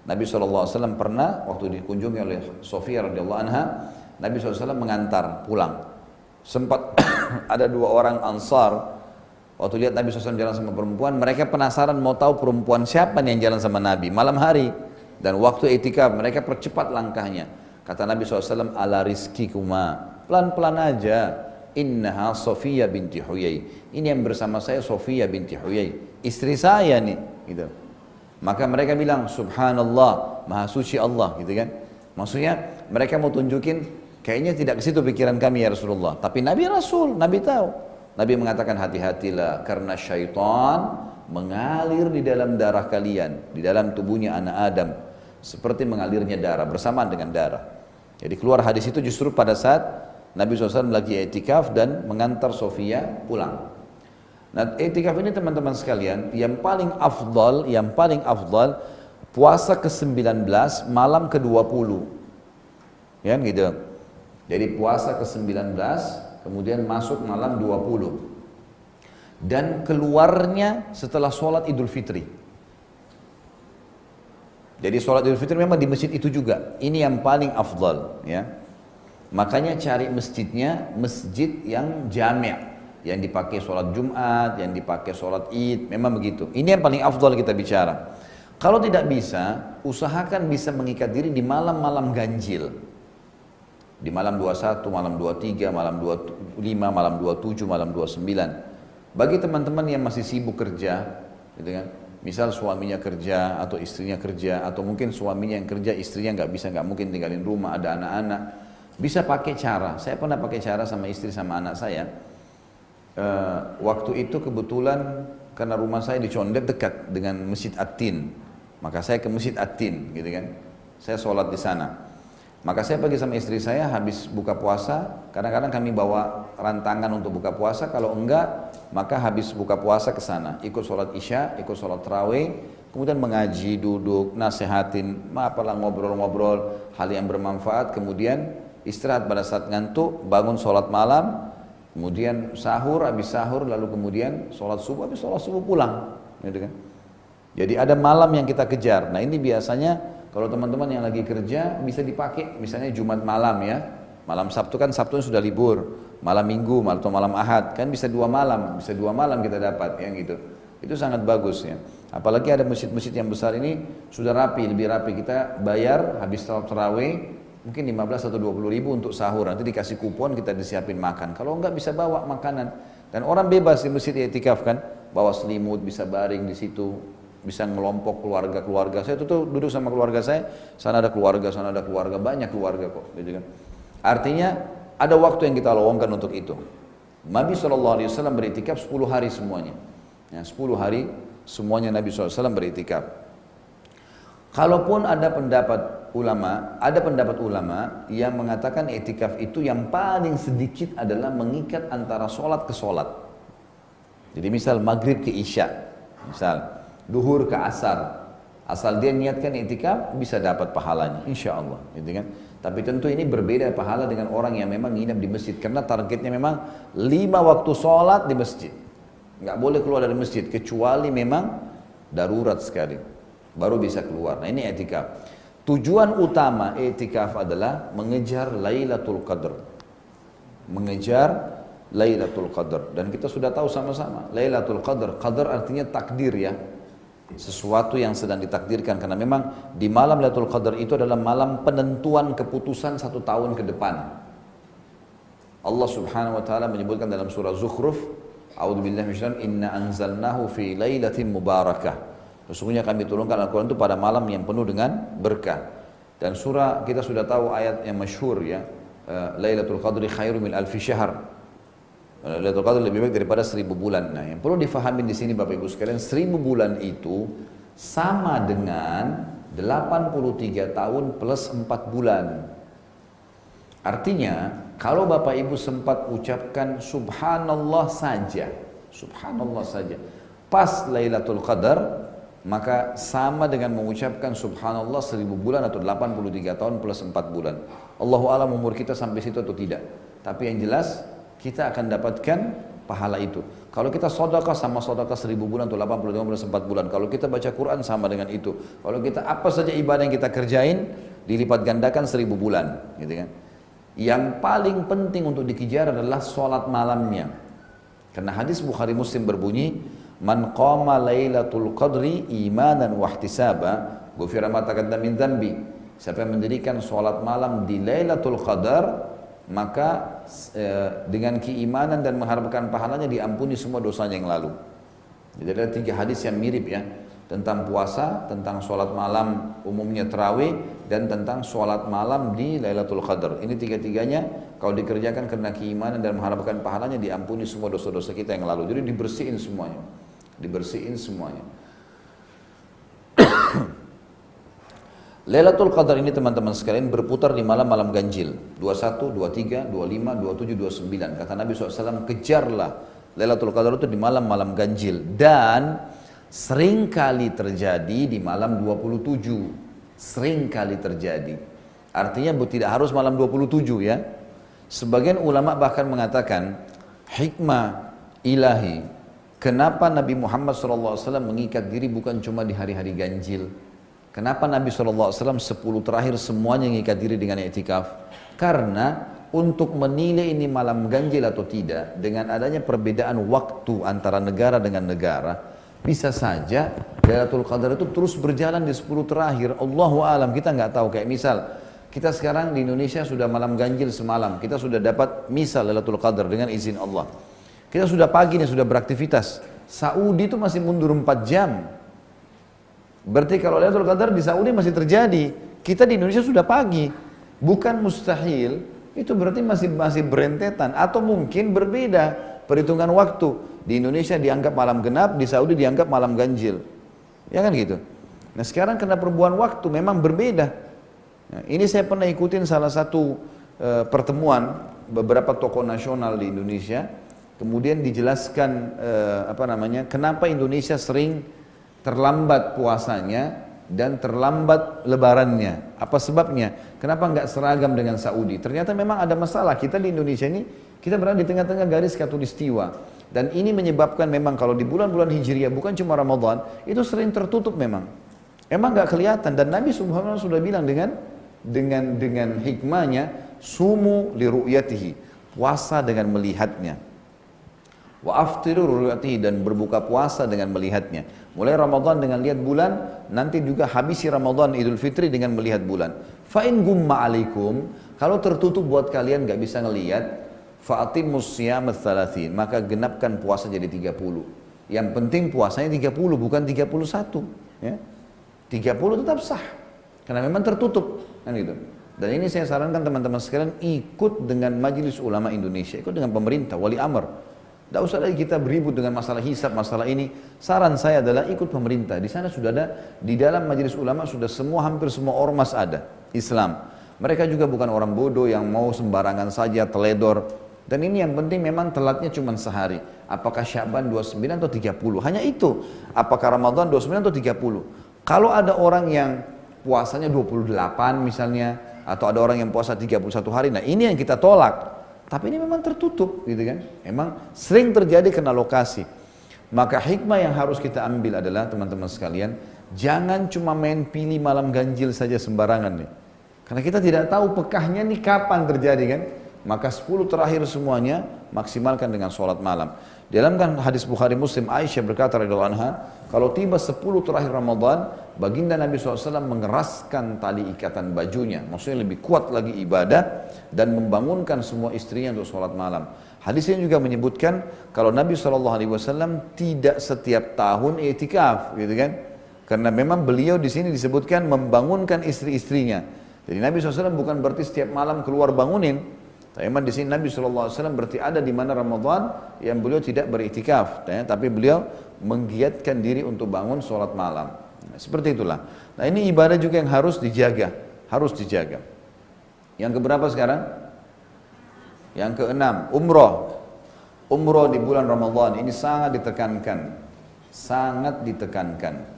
Nabi SAW pernah waktu dikunjungi oleh Sofia radhiyallahu anha, Nabi SAW mengantar pulang. Sempat ada dua orang ansar, waktu lihat Nabi SAW jalan sama perempuan, mereka penasaran mau tahu perempuan siapa nih yang jalan sama Nabi malam hari. Dan waktu etika mereka percepat langkahnya. Kata Nabi SAW, ala rizki kuma, pelan-pelan aja. Innaha Sofia binti Huyai. Ini yang bersama saya Sofia binti Huyai. Istri saya nih. Gitu. Maka mereka bilang subhanallah, maha suci Allah gitu kan. Maksudnya mereka mau tunjukin kayaknya tidak ke situ pikiran kami ya Rasulullah. Tapi Nabi Rasul, Nabi tahu. Nabi mengatakan hati-hatilah karena syaitan mengalir di dalam darah kalian, di dalam tubuhnya anak Adam seperti mengalirnya darah bersamaan dengan darah. Jadi keluar hadis itu justru pada saat Nabi SAW lagi etikaf dan mengantar Sofia pulang. Nah, etikaf ini teman-teman sekalian, yang paling afdal, yang paling afdal puasa ke-19 malam ke-20. Ya gitu. Jadi puasa ke-19 kemudian masuk malam 20. Dan keluarnya setelah sholat Idul Fitri. Jadi sholat Idul Fitri memang di masjid itu juga. Ini yang paling afdal, ya. Makanya cari masjidnya masjid yang jami' yang dipakai sholat Jumat, yang dipakai sholat Id, memang begitu. Ini yang paling afdal kita bicara. Kalau tidak bisa, usahakan bisa mengikat diri di malam-malam ganjil. Di malam 21, malam 23, malam 25, malam 27, malam 29. Bagi teman-teman yang masih sibuk kerja, gitu kan, misal suaminya kerja atau istrinya kerja atau mungkin suaminya yang kerja istrinya nggak bisa nggak mungkin tinggalin rumah ada anak-anak bisa pakai cara saya pernah pakai cara sama istri sama anak saya uh, waktu itu kebetulan karena rumah saya di Condet dekat dengan Masjid Atin. Maka saya ke Masjid Atin gitu kan. Saya sholat di sana. Maka saya pergi sama istri saya habis buka puasa, kadang-kadang kami bawa rantangan untuk buka puasa, kalau enggak maka habis buka puasa ke sana, ikut sholat isya, ikut sholat terawih, kemudian mengaji, duduk, nasehatin, apalah ngobrol-ngobrol, hal yang bermanfaat, kemudian istirahat pada saat ngantuk, bangun sholat malam, Kemudian sahur, habis sahur, lalu kemudian sholat subuh, habis sholat subuh pulang. Gitu kan? Jadi ada malam yang kita kejar. Nah ini biasanya kalau teman-teman yang lagi kerja bisa dipakai, misalnya Jumat malam ya. Malam Sabtu kan Sabtu sudah libur, malam Minggu atau malam Ahad. Kan bisa dua malam, bisa dua malam kita dapat yang gitu. Itu sangat bagus ya. Apalagi ada masjid-masjid yang besar ini sudah rapi, lebih rapi. Kita bayar habis terawih mungkin 15 atau 20 ribu untuk sahur. Nanti dikasih kupon kita disiapin makan. Kalau enggak bisa bawa makanan. Dan orang bebas di masjid etikaf kan. Bawa selimut bisa baring di situ bisa ngelompok keluarga-keluarga saya. Tuh, tuh duduk sama keluarga saya. Sana ada keluarga sana ada keluarga. Banyak keluarga kok gitu kan. Artinya ada waktu yang kita lowongkan untuk itu. Nabi SAW beritikaf 10 hari semuanya. Ya, 10 hari semuanya Nabi SAW beritikaf. Kalaupun ada pendapat ulama, ada pendapat ulama yang mengatakan etikaf itu yang paling sedikit adalah mengikat antara sholat ke sholat. Jadi misal maghrib ke isya, misal duhur ke asar, asal dia niatkan etikaf bisa dapat pahalanya, insya Allah, gitu kan? Tapi tentu ini berbeda pahala dengan orang yang memang nginap di masjid karena targetnya memang lima waktu sholat di masjid, nggak boleh keluar dari masjid kecuali memang darurat sekali, baru bisa keluar. Nah ini etikaf. Tujuan utama etikaf adalah mengejar Lailatul Qadar. Mengejar Lailatul Qadar dan kita sudah tahu sama-sama Lailatul Qadar, qadar artinya takdir ya. Sesuatu yang sedang ditakdirkan karena memang di malam Lailatul Qadar itu adalah malam penentuan keputusan satu tahun ke depan. Allah Subhanahu wa taala menyebutkan dalam surah Zukhruf, A'udzu billahi minasyaitonir inna anzalnahu fi lailatin mubarakah. Sesungguhnya kami turunkan Al-Quran itu pada malam yang penuh dengan berkah. Dan surah kita sudah tahu ayat yang masyhur ya, uh, Lailatul Qadri khairu min alfi syahr. Lailatul Qadri lebih baik daripada seribu bulan. Nah, yang perlu difahami di sini Bapak Ibu sekalian, seribu bulan itu sama dengan 83 tahun plus 4 bulan. Artinya, kalau Bapak Ibu sempat ucapkan subhanallah saja, subhanallah saja, pas Lailatul Qadar, maka sama dengan mengucapkan subhanallah seribu bulan atau 83 tahun plus 4 bulan. Allahu alam umur kita sampai situ atau tidak. Tapi yang jelas kita akan dapatkan pahala itu. Kalau kita sodakah sama sodakah seribu bulan atau 85 bulan 4 bulan. Kalau kita baca Quran sama dengan itu. Kalau kita apa saja ibadah yang kita kerjain dilipat gandakan seribu bulan, gitu kan? Yang paling penting untuk dikejar adalah sholat malamnya. Karena hadis Bukhari Muslim berbunyi, Man qama lailatul qadri imanan wahtisaba Gufira ma taqaddam min Siapa yang mendirikan sholat malam di Lailatul Qadar maka e, dengan keimanan dan mengharapkan pahalanya diampuni semua dosanya yang lalu. Jadi ada tiga hadis yang mirip ya tentang puasa, tentang sholat malam umumnya terawih dan tentang sholat malam di Lailatul Qadar. Ini tiga-tiganya kalau dikerjakan karena keimanan dan mengharapkan pahalanya diampuni semua dosa-dosa kita yang lalu. Jadi dibersihin semuanya dibersihin semuanya. Lailatul Qadar ini teman-teman sekalian berputar di malam-malam ganjil. 21, 23, 25, 27, 29 Kata Nabi SAW kejarlah Lailatul Qadar itu di malam-malam ganjil. Dan sering kali terjadi di malam 27 Sering kali terjadi. Artinya tidak harus malam 27 ya. Sebagian ulama bahkan mengatakan Hikmah ilahi Kenapa Nabi Muhammad SAW mengikat diri bukan cuma di hari-hari ganjil? Kenapa Nabi SAW 10 terakhir semuanya mengikat diri dengan etikaf? Karena untuk menilai ini malam ganjil atau tidak, dengan adanya perbedaan waktu antara negara dengan negara, bisa saja Lailatul Qadar itu terus berjalan di 10 terakhir. Allahu alam kita nggak tahu kayak misal kita sekarang di Indonesia sudah malam ganjil semalam, kita sudah dapat misal Lailatul Qadar dengan izin Allah. Kita sudah pagi nih, sudah beraktivitas. Saudi itu masih mundur 4 jam. Berarti kalau Lailatul Qadar di Saudi masih terjadi. Kita di Indonesia sudah pagi. Bukan mustahil, itu berarti masih masih berentetan atau mungkin berbeda perhitungan waktu. Di Indonesia dianggap malam genap, di Saudi dianggap malam ganjil. Ya kan gitu. Nah sekarang karena perubahan waktu memang berbeda. Nah, ini saya pernah ikutin salah satu uh, pertemuan beberapa tokoh nasional di Indonesia Kemudian dijelaskan eh, apa namanya, kenapa Indonesia sering terlambat puasanya dan terlambat lebarannya. Apa sebabnya? Kenapa nggak seragam dengan Saudi? Ternyata memang ada masalah. Kita di Indonesia ini, kita berada di tengah-tengah garis katulistiwa. Dan ini menyebabkan memang kalau di bulan-bulan Hijriah, bukan cuma Ramadan, itu sering tertutup memang. Emang nggak kelihatan. Dan Nabi Subhanahu sudah bilang dengan dengan dengan hikmahnya, sumu li ru'yatihi. Puasa dengan melihatnya wa aftiru ru'yatihi dan berbuka puasa dengan melihatnya. Mulai Ramadan dengan lihat bulan, nanti juga habisi Ramadan Idul Fitri dengan melihat bulan. Fa in gumma alaikum, kalau tertutup buat kalian nggak bisa ngelihat, fa'atimus siyam thalathin, maka genapkan puasa jadi 30. Yang penting puasanya 30 bukan 31, ya. 30 tetap sah. Karena memang tertutup, kan gitu. Dan ini saya sarankan teman-teman sekalian ikut dengan Majelis Ulama Indonesia, ikut dengan pemerintah, wali amr tidak usah lagi kita beribut dengan masalah hisap, masalah ini. Saran saya adalah ikut pemerintah. Di sana sudah ada, di dalam majelis ulama sudah semua, hampir semua ormas ada. Islam. Mereka juga bukan orang bodoh yang mau sembarangan saja, teledor. Dan ini yang penting memang telatnya cuma sehari. Apakah Syaban 29 atau 30? Hanya itu. Apakah Ramadan 29 atau 30? Kalau ada orang yang puasanya 28 misalnya, atau ada orang yang puasa 31 hari, nah ini yang kita tolak. Tapi ini memang tertutup gitu kan. Memang sering terjadi kena lokasi. Maka hikmah yang harus kita ambil adalah teman-teman sekalian, jangan cuma main pilih malam ganjil saja sembarangan nih. Karena kita tidak tahu pekahnya nih kapan terjadi kan. Maka 10 terakhir semuanya maksimalkan dengan sholat malam. Dalam kan hadis Bukhari Muslim Aisyah berkata radhiyallahu anha, kalau tiba 10 terakhir Ramadan, baginda Nabi SAW mengeraskan tali ikatan bajunya. Maksudnya lebih kuat lagi ibadah dan membangunkan semua istrinya untuk sholat malam. Hadis ini juga menyebutkan kalau Nabi SAW tidak setiap tahun etikaf, gitu kan? Karena memang beliau di sini disebutkan membangunkan istri-istrinya. Jadi Nabi SAW bukan berarti setiap malam keluar bangunin. Tapi memang di sini Nabi SAW berarti ada di mana Ramadan yang beliau tidak beriktikaf. Ya, tapi beliau menggiatkan diri untuk bangun sholat malam. Nah, seperti itulah. Nah ini ibadah juga yang harus dijaga. Harus dijaga. Yang keberapa sekarang? Yang keenam, umroh. Umroh di bulan Ramadan ini sangat ditekankan. Sangat ditekankan.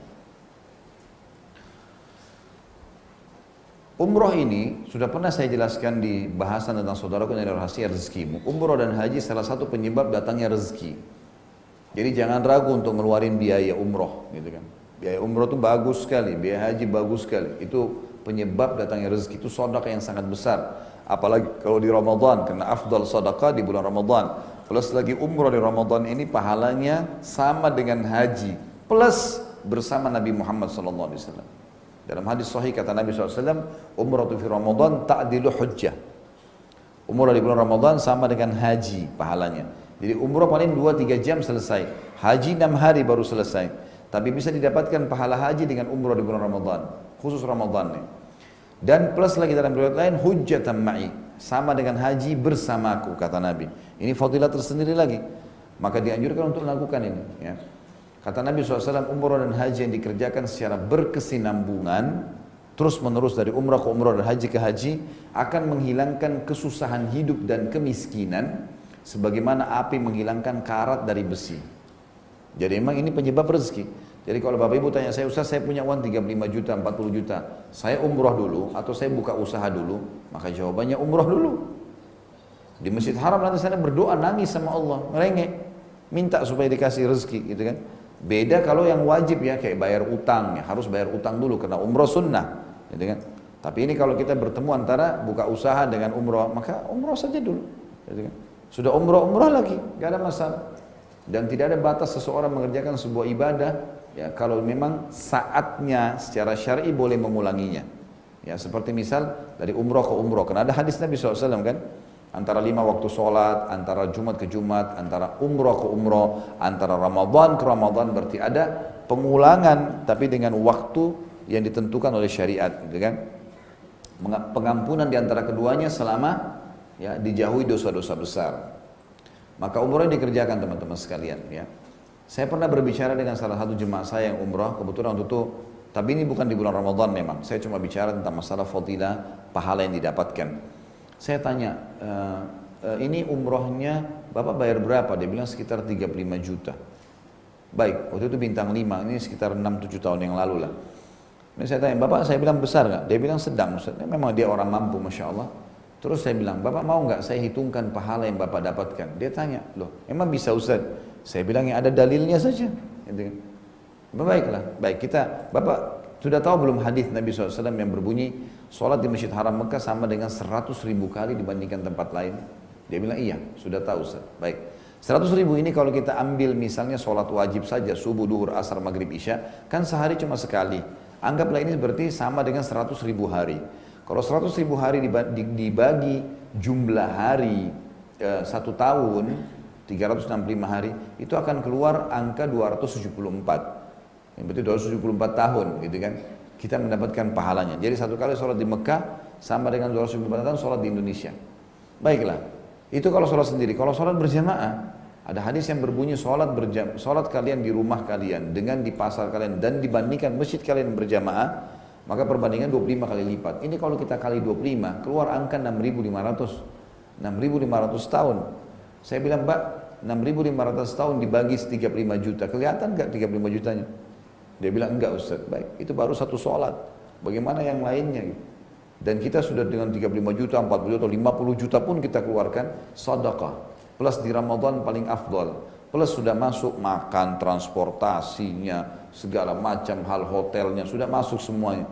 Umroh ini sudah pernah saya jelaskan di bahasan tentang saudaraku yang rahasia rezekimu. Umroh dan haji salah satu penyebab datangnya rezeki. Jadi jangan ragu untuk ngeluarin biaya umroh, gitu kan. Biaya umroh itu bagus sekali, biaya haji bagus sekali. Itu penyebab datangnya rezeki itu sedekah yang sangat besar. Apalagi kalau di Ramadan, karena afdal sedekah di bulan Ramadan. Plus lagi umroh di Ramadan ini pahalanya sama dengan haji. Plus bersama Nabi Muhammad SAW. Dalam hadis sahih kata Nabi SAW, umrah fi Ramadan ta'dilu hujjah. Umrah di bulan Ramadan sama dengan haji pahalanya. Jadi umrah paling 2-3 jam selesai. Haji 6 hari baru selesai. Tapi bisa didapatkan pahala haji dengan umrah di bulan Ramadan. Khusus Ramadan nih. Dan plus lagi dalam riwayat lain, hujjatan ma'i. Sama dengan haji bersamaku, kata Nabi. Ini fadilah tersendiri lagi. Maka dianjurkan untuk melakukan ini. Ya. Kata Nabi SAW, umrah dan haji yang dikerjakan secara berkesinambungan, terus menerus dari umrah ke umrah dan haji ke haji, akan menghilangkan kesusahan hidup dan kemiskinan, sebagaimana api menghilangkan karat dari besi. Jadi memang ini penyebab rezeki. Jadi kalau Bapak Ibu tanya saya, Ustaz saya punya uang 35 juta, 40 juta, saya umrah dulu atau saya buka usaha dulu, maka jawabannya umrah dulu. Di Masjid Haram nanti saya berdoa nangis sama Allah, ngerengek, minta supaya dikasih rezeki gitu kan. Beda kalau yang wajib ya kayak bayar utang ya, harus bayar utang dulu karena umroh sunnah, gitu kan. Tapi ini kalau kita bertemu antara buka usaha dengan umroh, maka umroh saja dulu. Gitu kan. Sudah umroh umroh lagi, gak ada masalah. Dan tidak ada batas seseorang mengerjakan sebuah ibadah ya kalau memang saatnya secara syar'i boleh mengulanginya. Ya seperti misal dari umroh ke umroh, karena ada hadis Nabi SAW kan, antara lima waktu sholat, antara Jumat ke Jumat, antara umroh ke umroh, antara Ramadan ke Ramadan berarti ada pengulangan tapi dengan waktu yang ditentukan oleh syariat, gitu kan? Pengampunan di antara keduanya selama ya dijauhi dosa-dosa besar. Maka umroh dikerjakan teman-teman sekalian ya. Saya pernah berbicara dengan salah satu jemaah saya yang umroh, kebetulan waktu itu, tapi ini bukan di bulan Ramadan memang. Saya cuma bicara tentang masalah fadilah, pahala yang didapatkan. Saya tanya, e, e, ini umrohnya Bapak bayar berapa? Dia bilang sekitar 35 juta. Baik, waktu itu bintang 5, ini sekitar 6-7 tahun yang lalu lah. Ini saya tanya, Bapak saya bilang besar nggak? Dia bilang sedang Ustaz. Memang dia orang mampu Masya Allah. Terus saya bilang, Bapak mau nggak saya hitungkan pahala yang Bapak dapatkan? Dia tanya, loh emang bisa Ustaz? Saya bilang yang ada dalilnya saja. Gitu. Kan. Baiklah, baik kita, Bapak sudah tahu belum hadis Nabi SAW yang berbunyi Sholat di Masjid Haram Mekah sama dengan 100 ribu kali dibandingkan tempat lain. Dia bilang iya, sudah tahu Ustaz. Baik, 100 ribu ini kalau kita ambil misalnya sholat wajib saja Subuh, duhur, asar, maghrib, isya Kan sehari cuma sekali. Anggaplah ini berarti sama dengan 100 ribu hari. Kalau 100 ribu hari dibagi jumlah hari eh, satu tahun 365 hari Itu akan keluar angka 274 yang berarti 274 tahun gitu kan. Kita mendapatkan pahalanya. Jadi satu kali sholat di Mekah sama dengan 274 tahun sholat di Indonesia. Baiklah. Itu kalau sholat sendiri. Kalau sholat berjamaah, ada hadis yang berbunyi sholat, berjam, sholat kalian di rumah kalian dengan di pasar kalian dan dibandingkan masjid kalian berjamaah, maka perbandingan 25 kali lipat. Ini kalau kita kali 25, keluar angka 6.500. 6.500 tahun. Saya bilang, Mbak, 6.500 tahun dibagi 35 juta. Kelihatan nggak 35 jutanya? Dia bilang enggak Ustaz, baik. Itu baru satu sholat. Bagaimana yang lainnya? Dan kita sudah dengan 35 juta, 40 juta, 50 juta pun kita keluarkan sadaqah. Plus di Ramadan paling afdal. Plus sudah masuk makan, transportasinya, segala macam hal hotelnya, sudah masuk semuanya.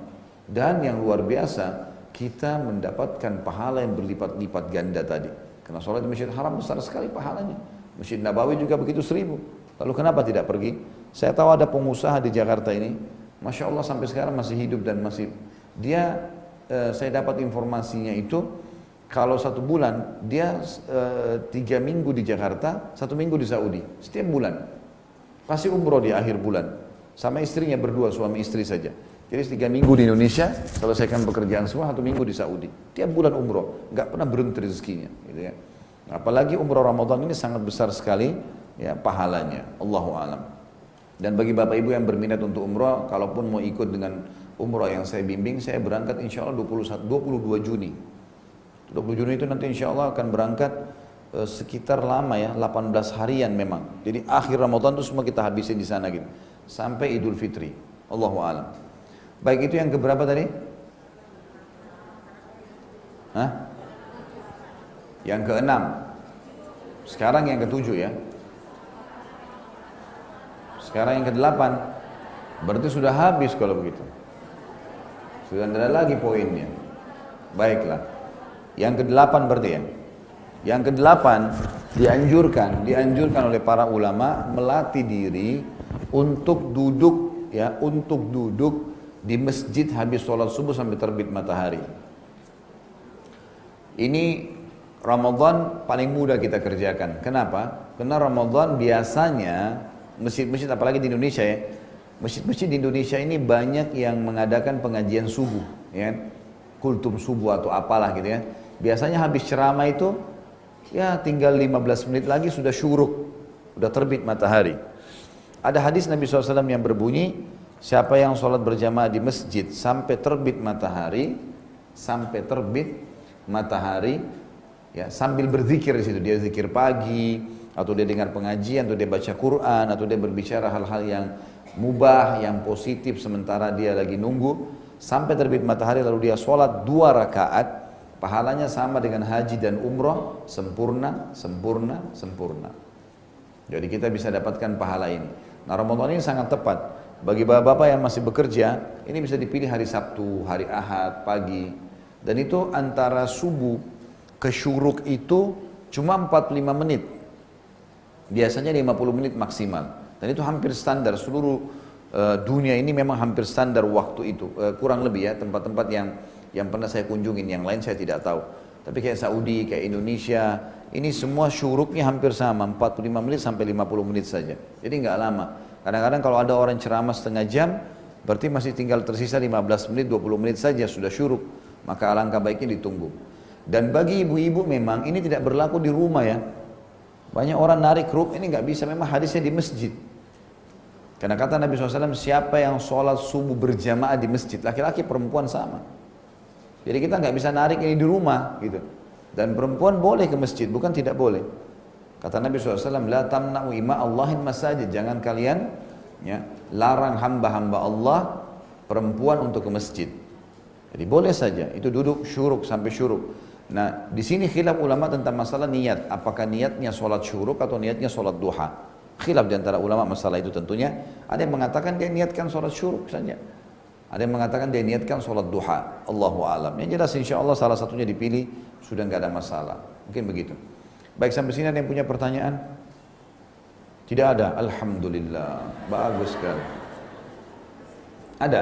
Dan yang luar biasa, kita mendapatkan pahala yang berlipat-lipat ganda tadi. Karena sholat di Masjid Haram besar sekali pahalanya. Masjid Nabawi juga begitu seribu. Lalu kenapa tidak pergi? Saya tahu ada pengusaha di Jakarta ini, masya Allah sampai sekarang masih hidup dan masih dia eh, saya dapat informasinya itu kalau satu bulan dia eh, tiga minggu di Jakarta, satu minggu di Saudi, setiap bulan pasti umroh di akhir bulan. Sama istrinya berdua, suami istri saja. Jadi tiga minggu di Indonesia, selesaikan pekerjaan semua, satu minggu di Saudi. Tiap bulan umroh, nggak pernah berhenti rezekinya. Gitu ya. Apalagi umroh Ramadan ini sangat besar sekali ya pahalanya. Allahu alam. Dan bagi bapak ibu yang berminat untuk umroh, kalaupun mau ikut dengan umroh yang saya bimbing, saya berangkat insya Allah 21, 22 Juni. 20 Juni itu nanti insya Allah akan berangkat e, sekitar lama ya, 18 harian memang. Jadi akhir Ramadan itu semua kita habisin di sana gitu. Sampai Idul Fitri. Allahu alam. Baik itu yang keberapa tadi? Hah? Yang keenam. Sekarang yang ketujuh ya. Sekarang yang ke-8. Berarti sudah habis kalau begitu. Sudah tidak ada lagi poinnya. Baiklah. Yang ke-8 berarti ya. Yang ke-8 dianjurkan, dianjurkan oleh para ulama melatih diri untuk duduk ya, untuk duduk di masjid habis sholat subuh sampai terbit matahari. Ini Ramadan paling mudah kita kerjakan. Kenapa? Karena Ramadan biasanya masjid-masjid apalagi di Indonesia ya. Masjid-masjid di Indonesia ini banyak yang mengadakan pengajian subuh ya kultum subuh atau apalah gitu ya. Biasanya habis ceramah itu ya tinggal 15 menit lagi sudah syuruk sudah terbit matahari. Ada hadis Nabi SAW yang berbunyi siapa yang sholat berjamaah di masjid sampai terbit matahari sampai terbit matahari ya sambil berzikir di situ. Dia zikir pagi atau dia dengar pengajian, atau dia baca Quran, atau dia berbicara hal-hal yang mubah, yang positif sementara dia lagi nunggu sampai terbit matahari lalu dia sholat dua rakaat, pahalanya sama dengan haji dan umroh, sempurna, sempurna, sempurna. Jadi kita bisa dapatkan pahala ini. Nah Ramadan ini sangat tepat. Bagi bapak-bapak yang masih bekerja, ini bisa dipilih hari Sabtu, hari Ahad, pagi. Dan itu antara subuh ke syuruk itu cuma 45 menit. Biasanya 50 menit maksimal. Dan itu hampir standar seluruh uh, dunia ini memang hampir standar waktu itu. Uh, kurang lebih ya tempat-tempat yang yang pernah saya kunjungin, yang lain saya tidak tahu. Tapi kayak Saudi, kayak Indonesia, ini semua syuruknya hampir sama, 45 menit sampai 50 menit saja. Jadi nggak lama. Kadang-kadang kalau ada orang ceramah setengah jam, berarti masih tinggal tersisa 15 menit, 20 menit saja sudah syuruk. Maka alangkah baiknya ditunggu. Dan bagi ibu-ibu memang ini tidak berlaku di rumah ya. Banyak orang narik ruk ini nggak bisa, memang hadisnya di masjid. Karena kata Nabi SAW, siapa yang sholat subuh berjamaah di masjid, laki-laki perempuan sama. Jadi kita nggak bisa narik ini di rumah gitu. Dan perempuan boleh ke masjid, bukan tidak boleh. Kata Nabi SAW, La tamna'u ima Allahin masajid. Jangan kalian ya, larang hamba-hamba Allah perempuan untuk ke masjid. Jadi boleh saja, itu duduk syuruk sampai syuruk. Nah, di sini khilaf ulama tentang masalah niat. Apakah niatnya sholat syuruk atau niatnya sholat duha? Khilaf di antara ulama masalah itu tentunya. Ada yang mengatakan dia niatkan sholat syuruk saja. Ada yang mengatakan dia niatkan sholat duha. Allahu alam. Yang jelas insya Allah salah satunya dipilih sudah nggak ada masalah. Mungkin begitu. Baik sampai sini ada yang punya pertanyaan? Tidak ada. Alhamdulillah. Bagus sekali. Ada?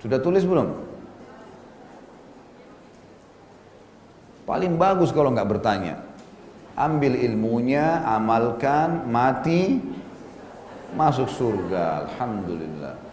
Sudah tulis belum? Paling bagus kalau nggak bertanya. Ambil ilmunya, amalkan, mati, masuk surga. Alhamdulillah.